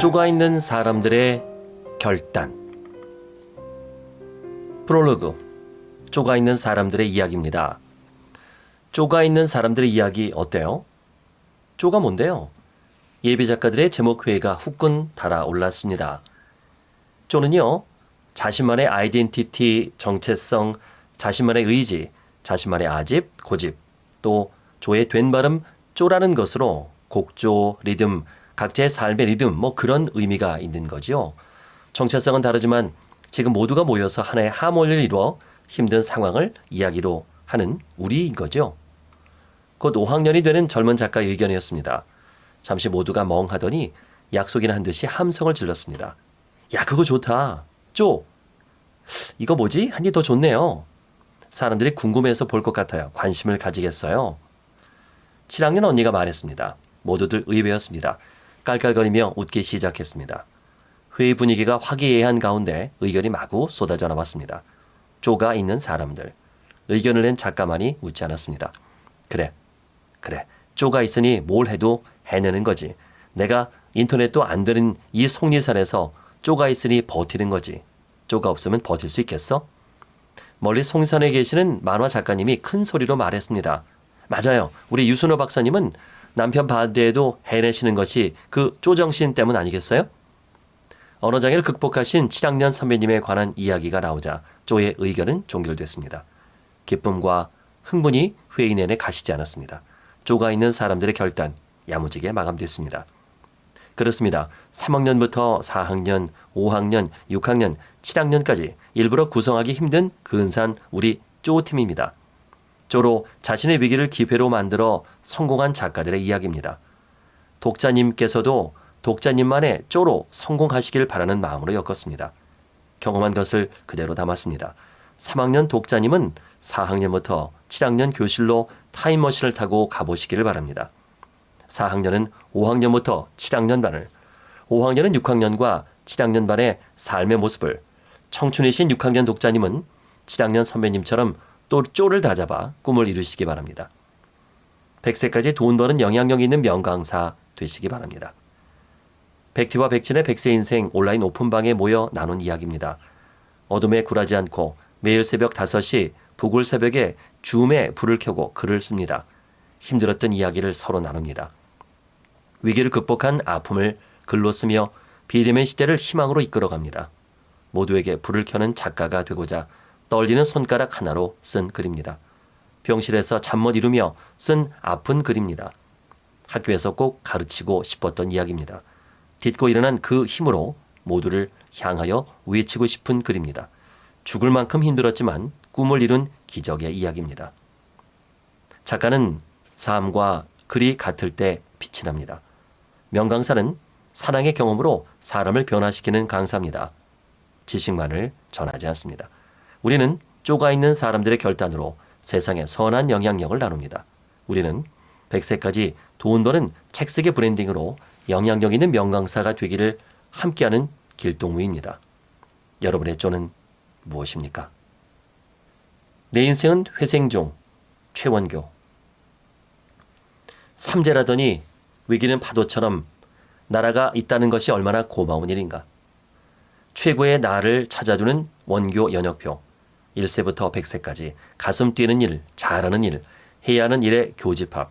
쪼가 있는 사람들의 결단. 프롤로그. 쪼가 있는 사람들의 이야기입니다. 쪼가 있는 사람들의 이야기 어때요? 쪼가 뭔데요? 예비 작가들의 제목 회의가 후끈 달아올랐습니다. 쪼는요, 자신만의 아이덴티티, 정체성, 자신만의 의지, 자신만의 아집, 고집, 또 조의 된 발음 쪼라는 것으로 곡조, 리듬, 각자의 삶의 리듬, 뭐 그런 의미가 있는 거지요. 정체성은 다르지만 지금 모두가 모여서 하나의 하모니를 이루어 힘든 상황을 이야기로 하는 우리인 거죠. 곧 5학년이 되는 젊은 작가의 의견이었습니다. 잠시 모두가 멍하더니 약속이나 한 듯이 함성을 질렀습니다. 야, 그거 좋다. 쪼. 이거 뭐지? 한이 더 좋네요. 사람들이 궁금해서 볼 것 같아요. 관심을 가지겠어요. 7학년 언니가 말했습니다. 모두들 의외였습니다. 깔깔거리며 웃기 시작했습니다. 회의 분위기가 화기애애한 가운데 의견이 마구 쏟아져 나왔습니다. 쪼가 있는 사람들. 의견을 낸 작가만이 웃지 않았습니다. 그래, 그래. 쪼가 있으니 뭘 해도 해내는 거지. 내가 인터넷도 안 되는 이 속리산에서 쪼가 있으니 버티는 거지. 쪼가 없으면 버틸 수 있겠어? 멀리 송산에 계시는 만화 작가님이 큰 소리로 말했습니다. 맞아요. 우리 유순호 박사님은 남편 반대에도 해내시는 것이 그 쪼정신 때문 아니겠어요? 언어장애를 극복하신 7학년 선배님에 관한 이야기가 나오자 쪼의 의견은 종결됐습니다. 기쁨과 흥분이 회의 내내 가시지 않았습니다. 쪼가 있는 사람들의 결단 야무지게 마감됐습니다. 그렇습니다. 3학년부터 4학년, 5학년, 6학년, 7학년까지 일부러 구성하기 힘든 근산 우리 쪼팀입니다. 쪼로 자신의 위기를 기회로 만들어 성공한 작가들의 이야기입니다. 독자님께서도 독자님만의 쪼로 성공하시길 바라는 마음으로 엮었습니다. 경험한 것을 그대로 담았습니다. 3학년 독자님은 4학년부터 7학년 교실로 타임머신을 타고 가보시기를 바랍니다. 4학년은 5학년부터 7학년 반을, 5학년은 6학년과 7학년 반의 삶의 모습을, 청춘이신 6학년 독자님은 7학년 선배님처럼 또 쪼를 다잡아 꿈을 이루시기 바랍니다. 100세까지 돈 버는 영향력 있는 명강사 되시기 바랍니다. 백티와 백진의 백세 인생 온라인 오픈방에 모여 나눈 이야기입니다. 어둠에 굴하지 않고 매일 새벽 5시 북울 새벽에 줌에 불을 켜고 글을 씁니다. 힘들었던 이야기를 서로 나눕니다. 위기를 극복한 아픔을 글로 쓰며 비대면 시대를 희망으로 이끌어갑니다. 모두에게 불을 켜는 작가가 되고자 떨리는 손가락 하나로 쓴 글입니다. 병실에서 잠 못 이루며 쓴 아픈 글입니다. 학교에서 꼭 가르치고 싶었던 이야기입니다. 딛고 일어난 그 힘으로 모두를 향하여 외치고 싶은 글입니다. 죽을 만큼 힘들었지만 꿈을 이룬 기적의 이야기입니다. 작가는 삶과 글이 같을 때 빛이 납니다. 명강사는 사랑의 경험으로 사람을 변화시키는 강사입니다. 지식만을 전하지 않습니다. 우리는 쪼가 있는 사람들의 결단으로 세상에 선한 영향력을 나눕니다. 우리는 100세까지 돈 버는 책쓰기 브랜딩으로 영향력 있는 명강사가 되기를 함께하는 길동무입니다. 여러분의 쪼는 무엇입니까? 내 인생은 회생종, 최원교. 삼재라더니 위기는 파도처럼 나라가 있다는 것이 얼마나 고마운 일인가. 최고의 나를 찾아두는 원교 연역표. 1세부터 100세까지 가슴 뛰는 일, 잘하는 일, 해야 하는 일의 교집합.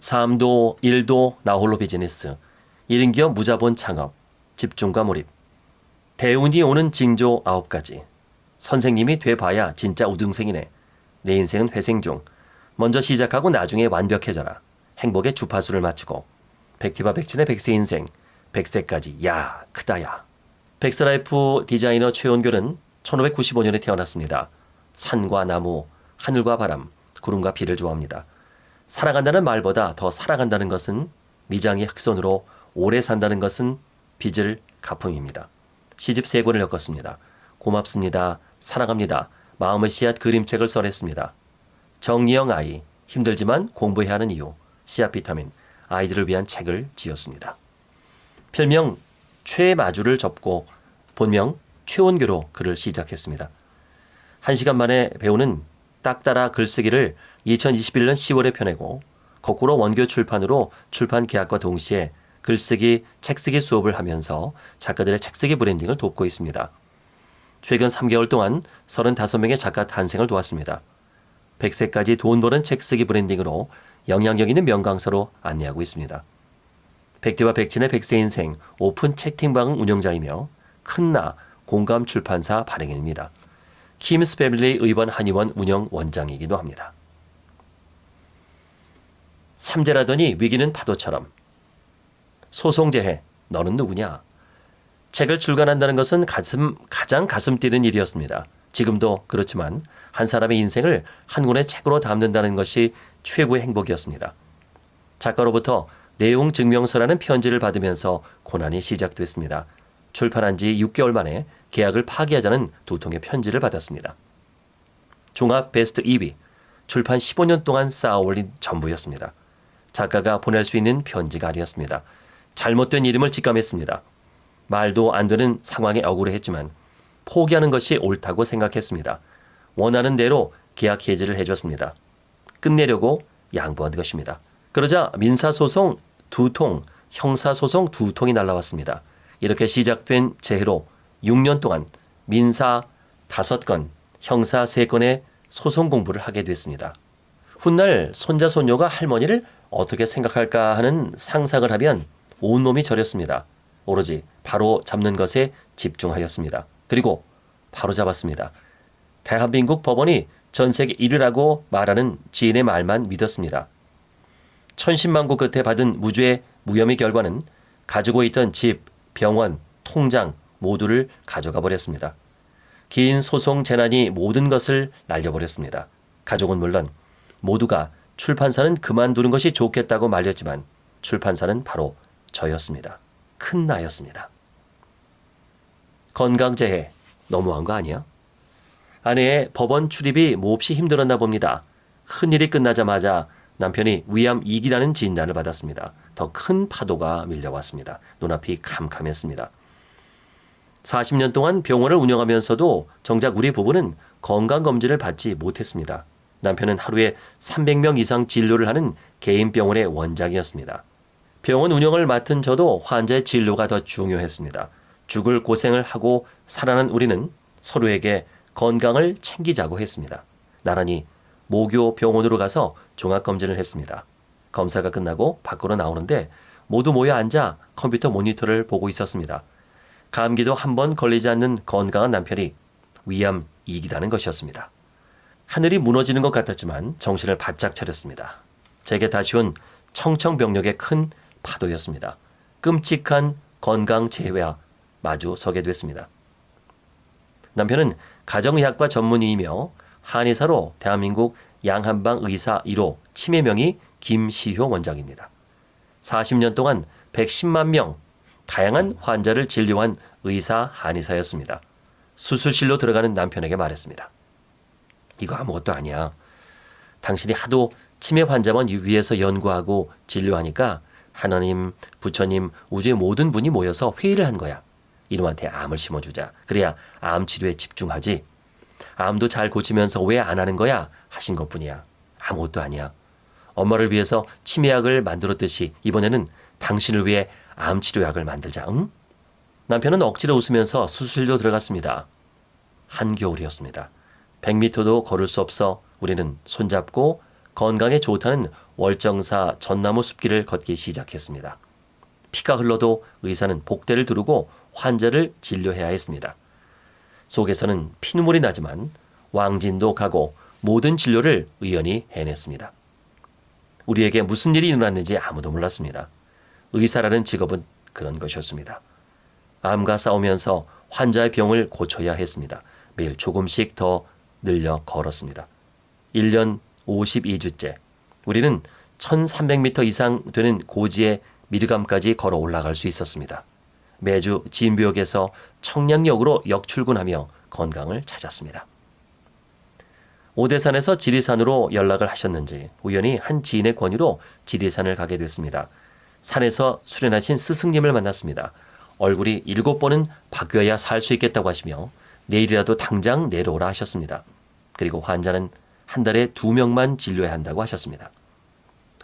삶도 일도 나홀로 비즈니스. 1인 기업 무자본 창업. 집중과 몰입. 대운이 오는 징조 9가지. 선생님이 돼봐야 진짜 우등생이네. 내 인생은 회생 중. 먼저 시작하고 나중에 완벽해져라. 행복의 주파수를 맞추고 백티바 백진의 백세 인생, 백세까지 야 크다야. 백스라이프 디자이너 최원결은 1595년에 태어났습니다. 산과 나무, 하늘과 바람, 구름과 비를 좋아합니다. 살아간다는 말보다 더 살아간다는 것은 미장의 흑손으로 오래 산다는 것은 빚을 갚음입니다. 시집 세 권을 엮었습니다. 고맙습니다. 사랑합니다. 마음의 씨앗 그림책을 써냈습니다. 정리영 아이, 힘들지만 공부해야 하는 이유, 씨앗 비타민, 아이들을 위한 책을 지었습니다. 필명 최마주를 접고 본명 최원교로 글을 시작했습니다. 한 시간 만에 배우는 딱따라 글쓰기를 2021년 10월에 펴내고 거꾸로 원교 출판으로 출판 계약과 동시에 글쓰기, 책쓰기 수업을 하면서 작가들의 책쓰기 branding을 돕고 있습니다. 최근 3개월 동안 35명의 작가 탄생을 도왔습니다. 100세까지 돈 버는 책쓰기 branding으로 영향력 있는 명강사로 안내하고 있습니다. 백디와 백친의 백세 인생 오픈 채팅방 운영자이며 큰나 공감 출판사 발행인입니다. 킴스 패밀리 의원 한의원 운영 원장이기도 합니다. 삼재라더니 위기는 파도처럼 소송제해 너는 누구냐? 책을 출간한다는 것은 가슴 가장 가슴 뛰는 일이었습니다. 지금도 그렇지만 한 사람의 인생을 한 권의 책으로 담는다는 것이 최고의 행복이었습니다. 작가로부터 내용 증명서라는 편지를 받으면서 고난이 시작됐습니다. 출판한 지 6개월 만에 계약을 파기하자는 두 통의 편지를 받았습니다. 종합 베스트 2위, 출판 15년 동안 쌓아 올린 전부였습니다. 작가가 보낼 수 있는 편지가 아니었습니다. 잘못된 이름을 직감했습니다. 말도 안 되는 상황에 억울해했지만 포기하는 것이 옳다고 생각했습니다. 원하는 대로 계약 해지를 해줬습니다. 끝내려고 양보한 것입니다. 그러자 민사소송 두 통, 형사소송 두 통이 날라왔습니다. 이렇게 시작된 재해로 6년 동안 민사 5건, 형사 3건의 소송 공부를 하게 됐습니다. 훗날 손자 손녀가 할머니를 어떻게 생각할까 하는 상상을 하면 온몸이 저렸습니다. 오로지 바로 잡는 것에 집중하였습니다. 그리고 바로 잡았습니다. 대한민국 법원이 전 세계 1위라고 말하는 지인의 말만 믿었습니다. 천신만고 끝에 받은 무죄의 무혐의 결과는 가지고 있던 집, 병원, 통장 모두를 가져가 버렸습니다. 긴 소송 재난이 모든 것을 날려버렸습니다. 가족은 물론 모두가 출판사는 그만두는 것이 좋겠다고 말렸지만 출판사는 바로 저였습니다. 큰 나였습니다. 건강재해 너무한 거 아니야? 아내의 법원 출입이 몹시 힘들었나 봅니다. 큰일이 끝나자마자 남편이 위암 2기라는 진단을 받았습니다. 더 큰 파도가 밀려왔습니다. 눈앞이 캄캄했습니다. 40년 동안 병원을 운영하면서도 정작 우리 부부는 건강검진을 받지 못했습니다. 남편은 하루에 300명 이상 진료를 하는 개인 병원의 원장이었습니다. 병원 운영을 맡은 저도 환자의 진료가 더 중요했습니다. 죽을 고생을 하고 살아난 우리는 서로에게 건강을 챙기자고 했습니다. 나란히 모교 병원으로 가서 종합검진을 했습니다. 검사가 끝나고 밖으로 나오는데 모두 모여 앉아 컴퓨터 모니터를 보고 있었습니다. 감기도 한 번 걸리지 않는 건강한 남편이 위암 2기라는 것이었습니다. 하늘이 무너지는 것 같았지만 정신을 바짝 차렸습니다. 제게 다시 온 청청병력의 큰 파도였습니다. 끔찍한 건강 재해와 마주 서게 됐습니다. 남편은 가정의학과 전문의이며 한의사로 대한민국 양한방 의사 1호 치매명의 김시효 원장입니다. 40년 동안 110만 명 다양한 환자를 진료한 의사 한의사였습니다. 수술실로 들어가는 남편에게 말했습니다. 이거 아무것도 아니야. 당신이 하도 치매 환자만 위해서 연구하고 진료하니까 하나님, 부처님, 우주의 모든 분이 모여서 회의를 한 거야. 이놈한테 암을 심어주자. 그래야 암 치료에 집중하지. 암도 잘 고치면서 왜 안 하는 거야? 하신 것 뿐이야. 아무것도 아니야. 엄마를 위해서 치매약을 만들었듯이 이번에는 당신을 위해 암 치료약을 만들자. 응? 남편은 억지로 웃으면서 수술로 들어갔습니다. 한겨울이었습니다. 100m도 걸을 수 없어 우리는 손잡고 건강에 좋다는 월정사 전나무 숲길을 걷기 시작했습니다. 피가 흘러도 의사는 복대를 두르고 환자를 진료해야 했습니다. 속에서는 피눈물이 나지만 왕진도 가고 모든 진료를 의연히 해냈습니다. 우리에게 무슨 일이 일어났는지 아무도 몰랐습니다. 의사라는 직업은 그런 것이었습니다. 암과 싸우면서 환자의 병을 고쳐야 했습니다. 매일 조금씩 더 늘려 걸었습니다. 1년 52주째 우리는 1300m 이상 되는 고지의 미르감까지 걸어 올라갈 수 있었습니다. 매주 진부역에서 청량역으로 역출근하며 건강을 찾았습니다. 오대산에서 지리산으로 연락을 하셨는지 우연히 한 지인의 권유로 지리산을 가게 됐습니다. 산에서 수련하신 스승님을 만났습니다. 얼굴이 일곱 번은 바뀌어야 살 수 있겠다고 하시며 내일이라도 당장 내려오라 하셨습니다. 그리고 환자는 한 달에 두 명만 진료해야 한다고 하셨습니다.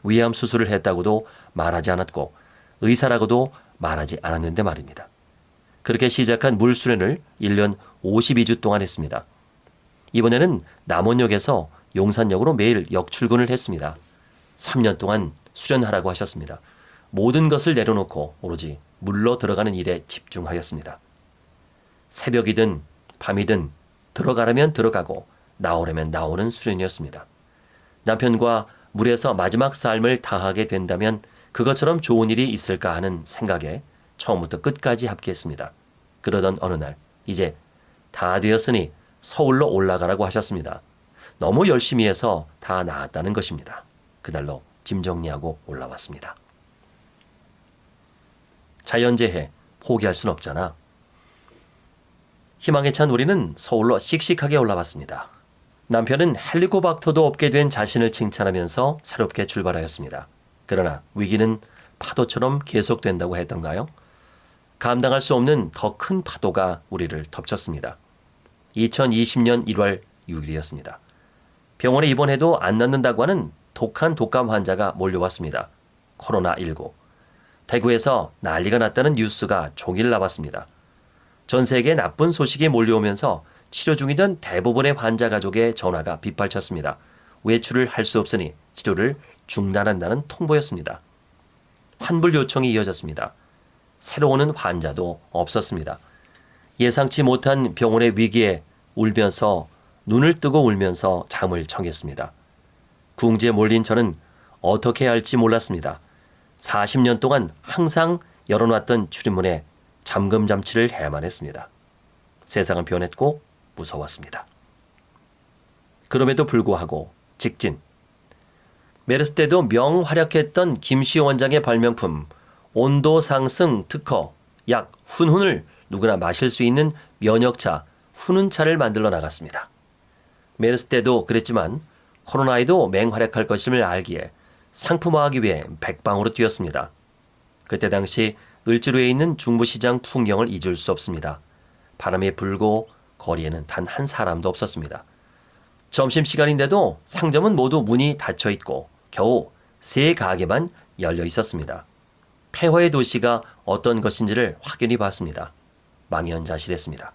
위암 수술을 했다고도 말하지 않았고 의사라고도 말하지 않았는데 말입니다. 그렇게 시작한 물 수련을 1년 52주 동안 했습니다. 이번에는 남원역에서 용산역으로 매일 역출근을 했습니다. 3년 동안 수련하라고 하셨습니다. 모든 것을 내려놓고 오로지 물로 들어가는 일에 집중하였습니다. 새벽이든 밤이든 들어가려면 들어가고 나오려면 나오는 수련이었습니다. 남편과 물에서 마지막 삶을 다하게 된다면 그것처럼 좋은 일이 있을까 하는 생각에 처음부터 끝까지 합기했습니다. 그러던 어느 날 이제 다 되었으니 서울로 올라가라고 하셨습니다. 너무 열심히 해서 다 나았다는 것입니다. 그날로 짐 정리하고 올라왔습니다. 자연재해 포기할 순 없잖아. 희망에 찬 우리는 서울로 씩씩하게 올라왔습니다. 남편은 헬리코박터도 없게 된 자신을 칭찬하면서 새롭게 출발하였습니다. 그러나 위기는 파도처럼 계속된다고 했던가요? 감당할 수 없는 더 큰 파도가 우리를 덮쳤습니다. 2020년 1월 6일이었습니다. 병원에 입원해도 안 낫는다고 하는 독한 독감 환자가 몰려왔습니다. 코로나19. 대구에서 난리가 났다는 뉴스가 종일 나왔습니다. 전 세계에 나쁜 소식이 몰려오면서 치료 중이던 대부분의 환자 가족의 전화가 빗발쳤습니다. 외출을 할 수 없으니 치료를 중단한다는 통보였습니다. 환불 요청이 이어졌습니다. 새로 오는 환자도 없었습니다. 예상치 못한 병원의 위기에 울면서 눈을 뜨고 울면서 잠을 청했습니다. 궁지에 몰린 저는 어떻게 할지 몰랐습니다. 40년 동안 항상 열어놨던 출입문에 잠금 장치를 해야만 했습니다. 세상은 변했고 무서웠습니다. 그럼에도 불구하고 직진. 메르스 때도 명활약했던 김시 원장의 발명품 온도 상승 특허 약 훈훈을 누구나 마실 수 있는 면역차 훈훈차를 만들어 나갔습니다. 메르스 때도 그랬지만 코로나에도 맹활약할 것임을 알기에 상품화하기 위해 백방으로 뛰었습니다. 그때 당시 을지로에 있는 중부시장 풍경을 잊을 수 없습니다. 바람이 불고 거리에는 단 한 사람도 없었습니다. 점심시간인데도 상점은 모두 문이 닫혀 있고 겨우 세 가게만 열려 있었습니다. 폐허의 도시가 어떤 것인지를 확연히 봤습니다. 망연자실했습니다.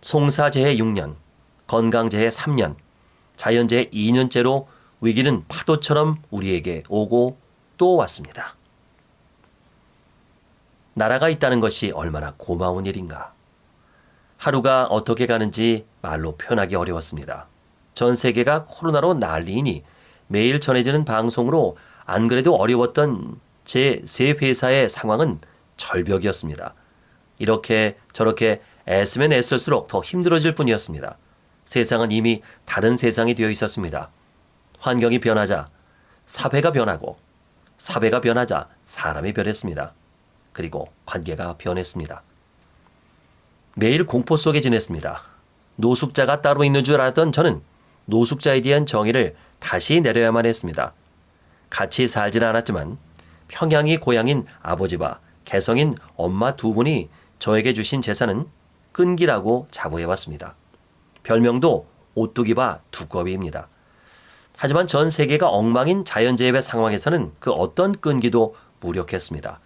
송사재해 6년, 건강재해 3년, 자연재해 2년째로 위기는 파도처럼 우리에게 오고 또 왔습니다. 나라가 있다는 것이 얼마나 고마운 일인가. 하루가 어떻게 가는지 말로 표현하기 어려웠습니다. 전 세계가 코로나로 난리이니 매일 전해지는 방송으로 안 그래도 어려웠던 제 세 회사의 상황은 절벽이었습니다. 이렇게 저렇게 애쓰면 애쓸수록 더 힘들어질 뿐이었습니다. 세상은 이미 다른 세상이 되어 있었습니다. 환경이 변하자 사회가 변하고 사회가 변하자 사람이 변했습니다. 그리고 관계가 변했습니다. 매일 공포 속에 지냈습니다. 노숙자가 따로 있는 줄 알았던 저는 노숙자에 대한 정의를 다시 내려야만 했습니다. 같이 살지는 않았지만 평양이 고향인 아버지와 개성인 엄마 두 분이 저에게 주신 재산은 끈기라고 자부해왔습니다. 별명도 오뚜기바 두꺼비입니다. 하지만 전 세계가 엉망인 자연재해 상황에서는 그 어떤 끈기도 무력했습니다.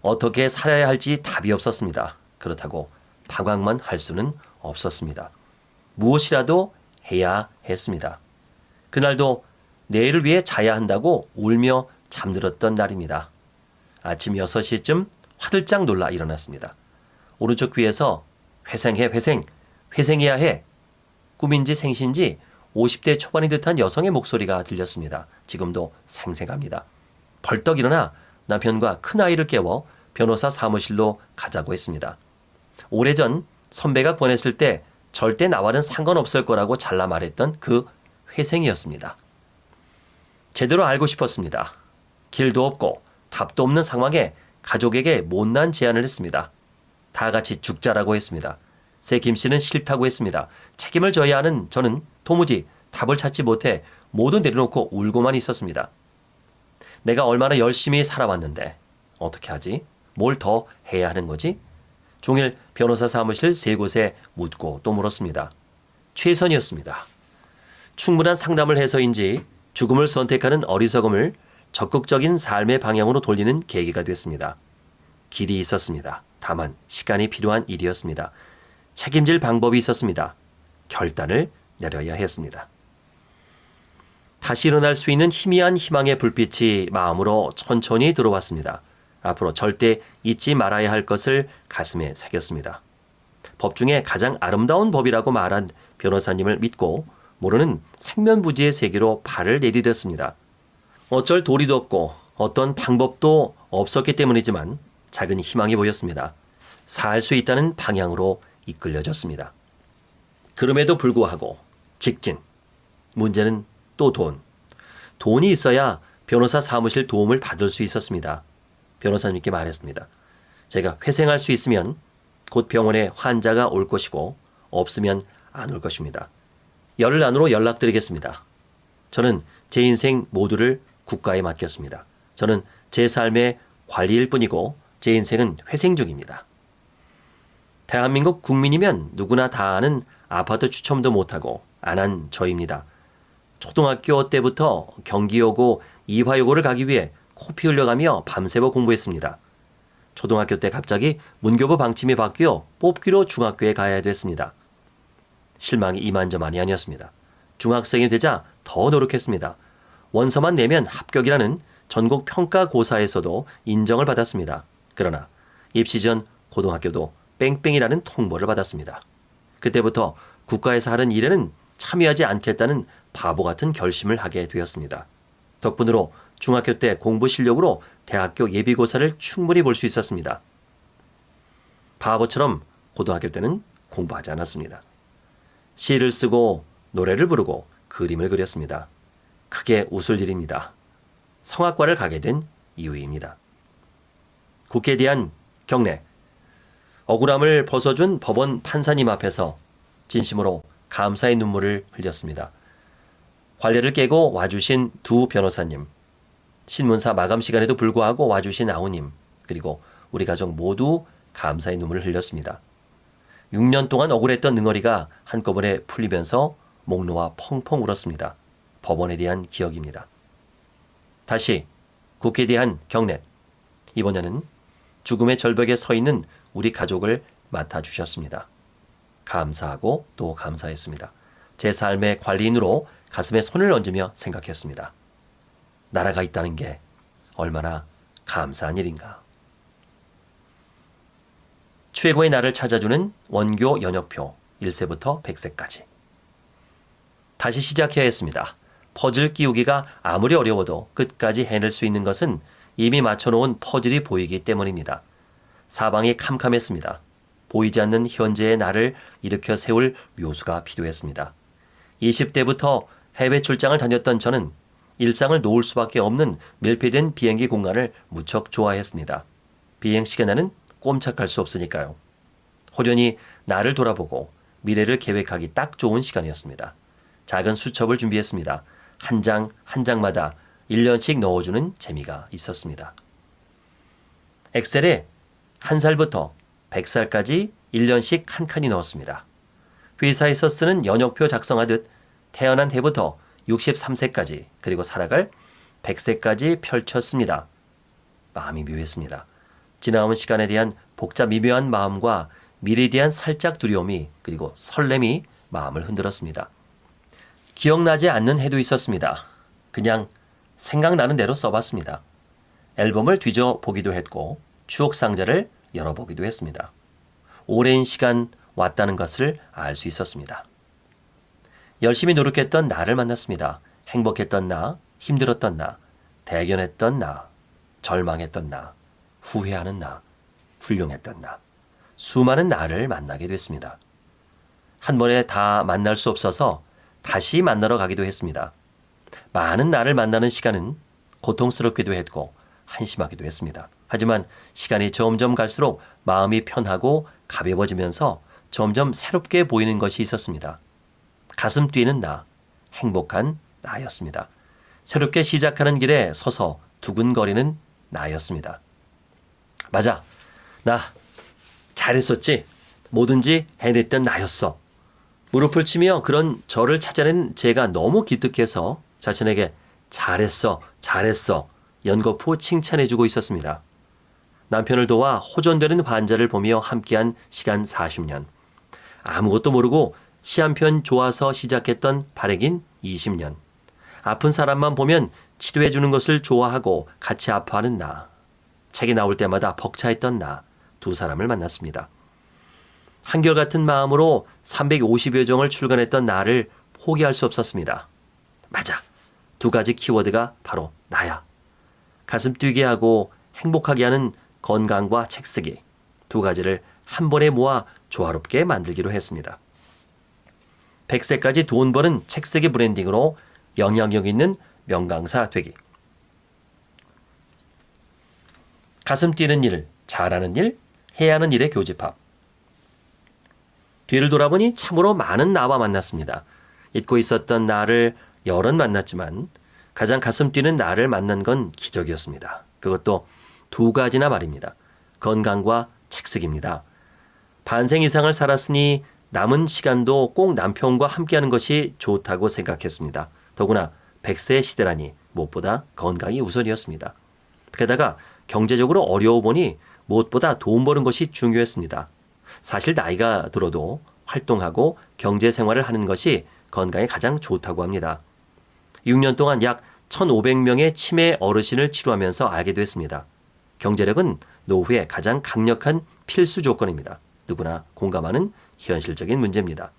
어떻게 살아야 할지 답이 없었습니다. 그렇다고 방황만 할 수는 없었습니다. 무엇이라도 해야 했습니다. 그날도 내일을 위해 자야 한다고 울며 잠들었던 날입니다. 아침 6시쯤 화들짝 놀라 일어났습니다. 오른쪽 귀에서 회생해 회생, 회생해야 해. 꿈인지 생신지 50대 초반인 듯한 여성의 목소리가 들렸습니다. 지금도 생생합니다. 벌떡 일어나 남편과 큰아이를 깨워 변호사 사무실로 가자고 했습니다. 오래전 선배가 권했을 때 절대 나와는 상관없을 거라고 잘라 말했던 그 회생이었습니다. 제대로 알고 싶었습니다. 길도 없고 답도 없는 상황에 가족에게 못난 제안을 했습니다. 다 같이 죽자라고 했습니다. 새 김 씨는 싫다고 했습니다. 책임을 져야 하는 저는 도무지 답을 찾지 못해 모두 내려놓고 울고만 있었습니다. 내가 얼마나 열심히 살아왔는데 어떻게 하지? 뭘 더 해야 하는 거지? 종일 변호사 사무실 세 곳에 묻고 또 물었습니다. 최선이었습니다. 충분한 상담을 해서인지 죽음을 선택하는 어리석음을 적극적인 삶의 방향으로 돌리는 계기가 됐습니다. 길이 있었습니다. 다만 시간이 필요한 일이었습니다. 책임질 방법이 있었습니다. 결단을 내려야 했습니다. 다시 일어날 수 있는 희미한 희망의 불빛이 마음으로 천천히 들어왔습니다. 앞으로 절대 잊지 말아야 할 것을 가슴에 새겼습니다. 법 중에 가장 아름다운 법이라고 말한 변호사님을 믿고 모르는 생면부지의 세계로 발을 내디뎠습니다. 어쩔 도리도 없고 어떤 방법도 없었기 때문이지만 작은 희망이 보였습니다. 살 수 있다는 방향으로 이끌려졌습니다. 그럼에도 불구하고 직진. 문제는 또 돈. 돈이 있어야 변호사 사무실 도움을 받을 수 있었습니다. 변호사님께 말했습니다. 제가 회생할 수 있으면 곧 병원에 환자가 올 것이고 없으면 안 올 것입니다. 열흘 안으로 연락드리겠습니다. 저는 제 인생 모두를 국가에 맡겼습니다. 저는 제 삶의 관리일 뿐이고 제 인생은 회생 중입니다. 대한민국 국민이면 누구나 다 아는 아파트 추첨도 못하고 안 한 저입니다. 초등학교 때부터 경기여고, 이화여고를 가기 위해 코피 흘려가며 밤새워 공부했습니다. 초등학교 때 갑자기 문교부 방침이 바뀌어 뽑기로 중학교에 가야 됐습니다. 실망이 이만저만이 아니었습니다. 중학생이 되자 더 노력했습니다. 원서만 내면 합격이라는 전국 평가 고사에서도 인정을 받았습니다. 그러나 입시 전 고등학교도 뺑뺑이라는 통보를 받았습니다. 그때부터 국가에서 하는 일에는 참여하지 않겠다는 바보 같은 결심을 하게 되었습니다. 덕분으로 중학교 때 공부 실력으로 대학교 예비고사를 충분히 볼 수 있었습니다. 바보처럼 고등학교 때는 공부하지 않았습니다. 시를 쓰고 노래를 부르고 그림을 그렸습니다. 크게 웃을 일입니다. 성악과를 가게 된 이유입니다. 국회에 대한 경례. 억울함을 벗어준 법원 판사님 앞에서 진심으로 감사의 눈물을 흘렸습니다. 관례를 깨고 와주신 두 변호사님, 신문사 마감 시간에도 불구하고 와주신 아우님, 그리고 우리 가족 모두 감사의 눈물을 흘렸습니다. 6년 동안 억울했던 능어리가 한꺼번에 풀리면서 목 놓아 펑펑 울었습니다. 법원에 대한 기억입니다. 다시 국회에 대한 경례. 이번에는 죽음의 절벽에 서 있는 우리 가족을 맡아주셨습니다. 감사하고 또 감사했습니다. 제 삶의 관리인으로 가슴에 손을 얹으며 생각했습니다. 나라가 있다는 게 얼마나 감사한 일인가. 최고의 나를 찾아주는 원교 연역표 1세부터 100세까지. 다시 시작해야 했습니다. 퍼즐 끼우기가 아무리 어려워도 끝까지 해낼 수 있는 것은 이미 맞춰놓은 퍼즐이 보이기 때문입니다. 사방이 캄캄했습니다. 보이지 않는 현재의 나를 일으켜 세울 묘수가 필요했습니다. 20대부터 해외 출장을 다녔던 저는 일상을 놓을 수밖에 없는 밀폐된 비행기 공간을 무척 좋아했습니다. 비행 시간에는 꼼짝할 수 없으니까요. 호련히 나를 돌아보고 미래를 계획하기 딱 좋은 시간이었습니다. 작은 수첩을 준비했습니다. 한 장 한 장마다 1년씩 넣어주는 재미가 있었습니다. 엑셀에 한 살부터 100살까지 1년씩 한 칸이 넣었습니다. 회사에서 쓰는 연역표 작성하듯 태어난 해부터 63세까지 그리고 살아갈 100세까지 펼쳤습니다. 마음이 묘했습니다. 지나온 시간에 대한 복잡 미묘한 마음과 미래에 대한 살짝 두려움이 그리고 설렘이 마음을 흔들었습니다. 기억나지 않는 해도 있었습니다. 그냥 생각나는 대로 써봤습니다. 앨범을 뒤져 보기도 했고 추억 상자를 열어보기도 했습니다. 오랜 시간 왔다는 것을 알 수 있었습니다. 열심히 노력했던 나를 만났습니다. 행복했던 나, 힘들었던 나, 대견했던 나, 절망했던 나, 후회하는 나, 훌륭했던 나, 수많은 나를 만나게 됐습니다. 한 번에 다 만날 수 없어서 다시 만나러 가기도 했습니다. 많은 나를 만나는 시간은 고통스럽기도 했고 한심하기도 했습니다. 하지만 시간이 점점 갈수록 마음이 편하고 가벼워지면서 점점 새롭게 보이는 것이 있었습니다. 가슴 뛰는 나, 행복한 나였습니다. 새롭게 시작하는 길에 서서 두근거리는 나였습니다. 맞아. 나 잘했었지. 뭐든지 해냈던 나였어. 무릎을 치며 그런 저를 찾아낸 제가 너무 기특해서 자신에게 잘했어, 잘했어 연거푸 칭찬해주고 있었습니다. 남편을 도와 호전되는 환자를 보며 함께한 시간 40년. 아무것도 모르고 시 한 편 좋아서 시작했던 발행인 20년. 아픈 사람만 보면 치료해주는 것을 좋아하고 같이 아파하는 나. 책이 나올 때마다 벅차했던 나. 두 사람을 만났습니다. 한결같은 마음으로 350여 종을 출간했던 나를 포기할 수 없었습니다. 맞아. 두 가지 키워드가 바로 나야. 가슴 뛰게 하고 행복하게 하는 건강과 책 쓰기. 두 가지를 한 번에 모아 조화롭게 만들기로 했습니다. 100세까지 돈 버는 책 쓰기 브랜딩으로 영향력 있는 명강사 되기. 가슴 뛰는 일, 잘하는 일, 해야 하는 일의 교집합. 뒤를 돌아보니 참으로 많은 나와 만났습니다. 잊고 있었던 나를 여럿 만났지만 가장 가슴 뛰는 나를 만난 건 기적이었습니다. 그것도 두 가지나 말입니다. 건강과 책쓰기입니다. 반생 이상을 살았으니 남은 시간도 꼭 남편과 함께하는 것이 좋다고 생각했습니다. 더구나 100세 시대라니 무엇보다 건강이 우선이었습니다. 게다가 경제적으로 어려워 보니 무엇보다 돈 버는 것이 중요했습니다. 사실 나이가 들어도 활동하고 경제 생활을 하는 것이 건강에 가장 좋다고 합니다. 6년 동안 약 1,500명의 치매 어르신을 치료하면서 알게 됐습니다. 경제력은 노후의 가장 강력한 필수 조건입니다. 누구나 공감하는 현실적인 문제입니다.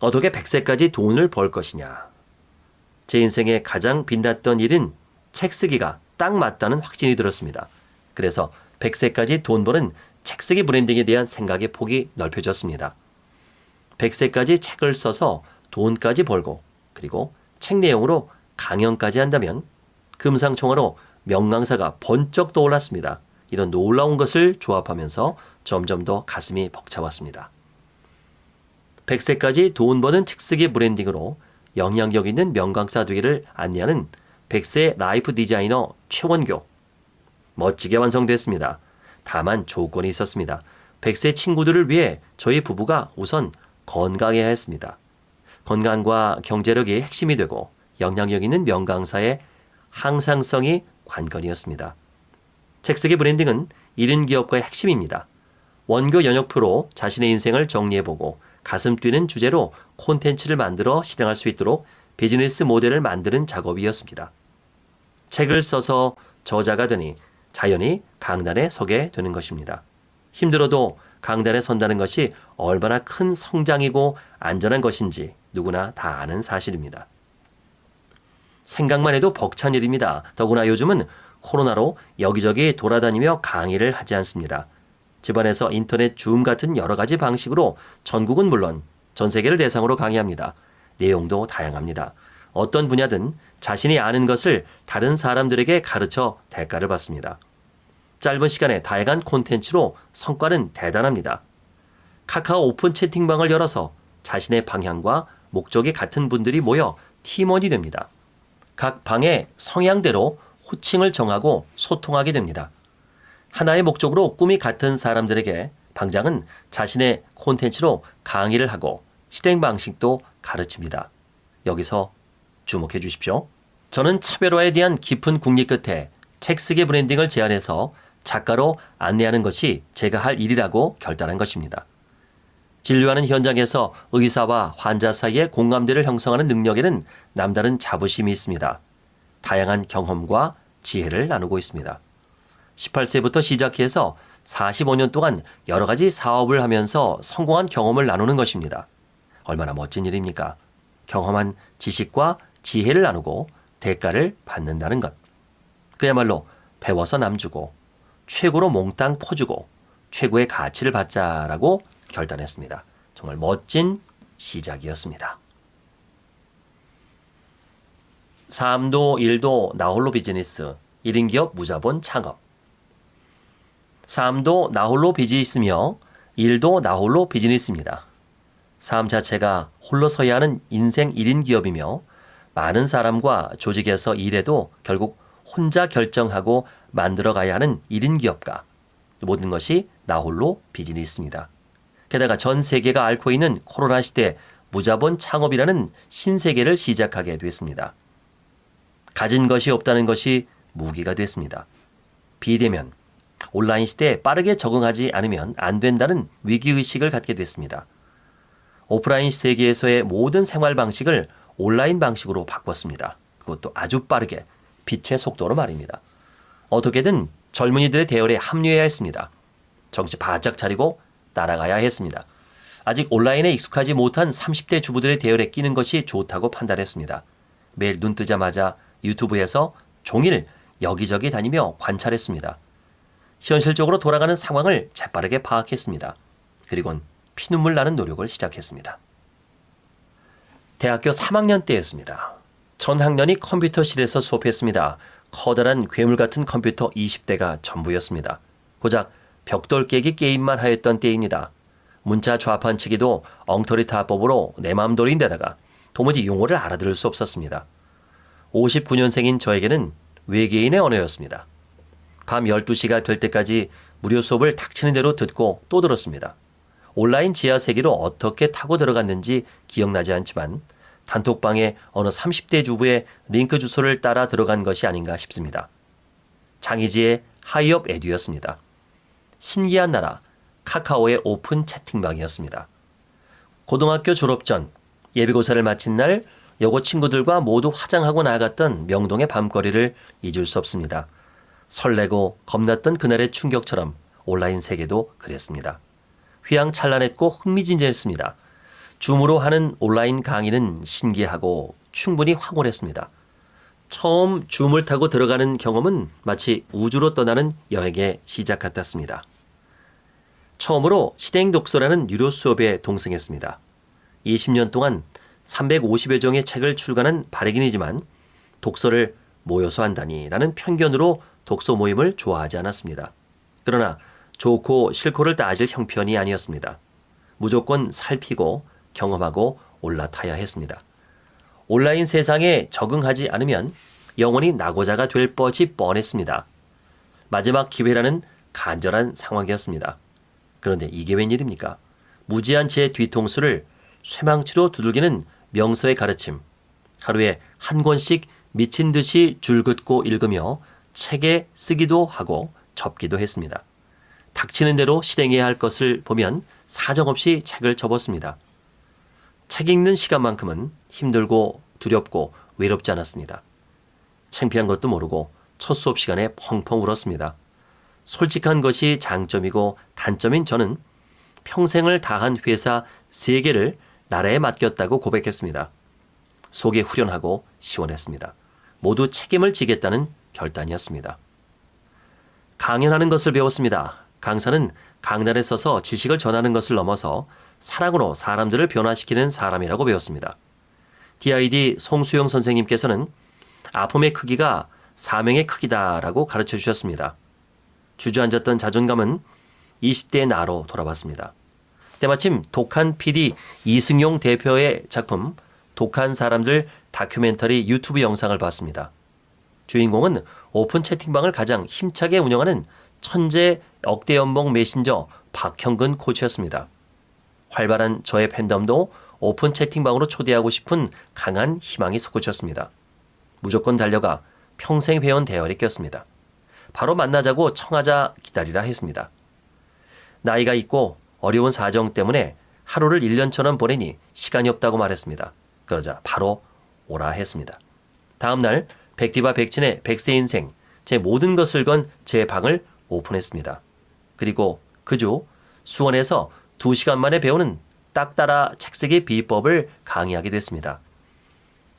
어떻게 100세까지 돈을 벌 것이냐. 제 인생에 가장 빛났던 일은 책 쓰기가 딱 맞다는 확신이 들었습니다. 그래서 100세까지 돈 버는 책 쓰기 브랜딩에 대한 생각의 폭이 넓혀졌습니다. 100세까지 책을 써서 돈까지 벌고 그리고 책 내용으로 강연까지 한다면 금상총화로 명강사가 번쩍 떠올랐습니다. 이런 놀라운 것을 조합하면서 점점 더 가슴이 벅차왔습니다. 100세까지 돈 버는 책쓰기 브랜딩으로 영향력 있는 명강사 되기를 안내하는 100세 life 디자이너 최원교. 멋지게 완성됐습니다. 다만 조건이 있었습니다. 100세 친구들을 위해 저희 부부가 우선 건강해야 했습니다. 건강과 경제력이 핵심이 되고 영향력 있는 명강사의 항상성이 관건이었습니다. 책쓰기 branding은 1인 기업가의 핵심입니다. 원교 연역표로 자신의 인생을 정리해보고 가슴 뛰는 주제로 콘텐츠를 만들어 실행할 수 있도록 비즈니스 모델을 만드는 작업이었습니다. 책을 써서 저자가 되니 자연히 강단에 서게 되는 것입니다. 힘들어도 강단에 선다는 것이 얼마나 큰 성장이고 안전한 것인지 누구나 다 아는 사실입니다. 생각만 해도 벅찬 일입니다. 더구나 요즘은 코로나로 여기저기 돌아다니며 강의를 하지 않습니다. 집안에서 인터넷 줌 같은 여러 가지 방식으로 전국은 물론 전 세계를 대상으로 강의합니다. 내용도 다양합니다. 어떤 분야든 자신이 아는 것을 다른 사람들에게 가르쳐 대가를 받습니다. 짧은 시간에 다양한 콘텐츠로 성과는 대단합니다. 카카오 오픈 채팅방을 열어서 자신의 방향과 목적이 같은 분들이 모여 팀원이 됩니다. 각 방의 성향대로 호칭을 정하고 소통하게 됩니다. 하나의 목적으로 꿈이 같은 사람들에게 방장은 자신의 콘텐츠로 강의를 하고 실행 방식도 가르칩니다. 여기서 주목해 주십시오. 저는 차별화에 대한 깊은 궁리 끝에 책 쓰기 브랜딩을 제안해서 작가로 안내하는 것이 제가 할 일이라고 결단한 것입니다. 진료하는 현장에서 의사와 환자 사이의 공감대를 형성하는 능력에는 남다른 자부심이 있습니다. 다양한 경험과 지혜를 나누고 있습니다. 18세부터 시작해서 45년 동안 여러 가지 사업을 하면서 성공한 경험을 나누는 것입니다. 얼마나 멋진 일입니까? 경험한 지식과 지혜를 나누고 대가를 받는다는 것. 그야말로 배워서 남주고 최고로 몽땅 퍼주고 최고의 가치를 받자라고 결단했습니다. 정말 멋진 시작이었습니다. 삶도 일도 나홀로 비즈니스 1인 기업 무자본 창업 삶도 나홀로 비즈니스며 일도 나홀로 비즈니스입니다. 삶 자체가 홀로 서야 하는 인생 1인 기업이며 많은 사람과 조직에서 일해도 결국 혼자 결정하고 만들어 가야 하는 1인 기업가 모든 것이 나홀로 비즈니스입니다. 게다가 전 세계가 앓고 있는 코로나 시대 무자본 창업이라는 신세계를 시작하게 됐습니다. 가진 것이 없다는 것이 무기가 됐습니다. 비대면, 온라인 시대에 빠르게 적응하지 않으면 안 된다는 위기의식을 갖게 됐습니다. 오프라인 세계에서의 모든 생활 방식을 온라인 방식으로 바꿨습니다. 그것도 아주 빠르게, 빛의 속도로 말입니다. 어떻게든 젊은이들의 대열에 합류해야 했습니다. 정신 바짝 차리고 따라가야 했습니다. 아직 온라인에 익숙하지 못한 30대 주부들의 대열에 끼는 것이 좋다고 판단했습니다. 매일 눈 뜨자마자 유튜브에서 종일 여기저기 다니며 관찰했습니다. 현실적으로 돌아가는 상황을 재빠르게 파악했습니다. 그리곤 피눈물 나는 노력을 시작했습니다. 대학교 3학년 때였습니다. 전 학년이 컴퓨터실에서 수업했습니다. 커다란 괴물 같은 컴퓨터 20대가 전부였습니다. 고작 벽돌 깨기 게임만 하였던 때입니다. 문자 좌판 치기도 엉터리 타법으로 내 마음대로인데다가 도무지 용어를 알아들을 수 없었습니다. 59년생인 저에게는 외계인의 언어였습니다. 밤 12시가 될 때까지 무료 수업을 닥치는 대로 듣고 또 들었습니다. 온라인 지하 세계로 어떻게 타고 들어갔는지 기억나지 않지만 단톡방에 어느 30대 주부의 링크 주소를 따라 들어간 것이 아닌가 싶습니다. 장희지의 하이업 에듀였습니다. 신기한 나라 카카오의 오픈 채팅방이었습니다. 고등학교 졸업 전 예비고사를 마친 날 여고 친구들과 모두 화장하고 나갔던 명동의 밤거리를 잊을 수 없습니다. 설레고 겁났던 그날의 충격처럼 온라인 세계도 그랬습니다. 휘황찬란했고 흥미진진했습니다. 줌으로 하는 온라인 강의는 신기하고 충분히 황홀했습니다. 처음 줌을 타고 들어가는 경험은 마치 우주로 떠나는 여행의 시작 같았습니다. 처음으로 실행 독서라는 유료 수업에 동승했습니다. 20년 동안 350여 종의 책을 출간한 발행인이지만 독서를 모여서 한다니라는 편견으로 독서 모임을 좋아하지 않았습니다. 그러나 좋고 싫고를 따질 형편이 아니었습니다. 무조건 살피고 경험하고 올라타야 했습니다. 온라인 세상에 적응하지 않으면 영원히 낙오자가 될 뻔이 뻔했습니다. 마지막 기회라는 간절한 상황이었습니다. 그런데 이게 웬일입니까? 무지한 제 뒤통수를 쇠망치로 두들기는 명서의 가르침. 하루에 한 권씩 미친 듯이 줄긋고 읽으며 책에 쓰기도 하고 접기도 했습니다. 닥치는 대로 실행해야 할 것을 보면 사정없이 책을 접었습니다. 책 읽는 시간만큼은 힘들고 두렵고 외롭지 않았습니다. 창피한 것도 모르고 첫 수업 시간에 펑펑 울었습니다. 솔직한 것이 장점이고 단점인 저는 평생을 다한 회사 3개를 나라에 맡겼다고 고백했습니다. 속이 후련하고 시원했습니다. 모두 책임을 지겠다는 결단이었습니다. 강연하는 것을 배웠습니다. 강사는 강단에 서서 지식을 전하는 것을 넘어서 사랑으로 사람들을 변화시키는 사람이라고 배웠습니다. DID 송수영 선생님께서는 아픔의 크기가 사명의 크기다라고 가르쳐 주셨습니다. 주저앉았던 자존감은 20대의 나로 돌아왔습니다. 때마침 독한 PD 이승용 대표의 작품 독한 사람들 다큐멘터리 유튜브 영상을 봤습니다. 주인공은 오픈 채팅방을 가장 힘차게 운영하는 천재 억대 연봉 메신저 박형근 코치였습니다. 활발한 저의 팬덤도 오픈 채팅방으로 초대하고 싶은 강한 희망이 솟구쳤습니다. 무조건 달려가 평생 회원 대열에 꼈습니다. 바로 만나자고 청하자 기다리라 했습니다. 나이가 있고 어려운 사정 때문에 하루를 1년처럼 보내니 시간이 없다고 말했습니다. 그러자 바로 오라 했습니다. 다음 날 백디바 백진의 백세 인생 제 모든 것을 건 제 방을 오픈했습니다. 그리고 그 주 수원에서 2시간 만에 배우는 딱 따라 책쓰기 비법을 강의하게 됐습니다.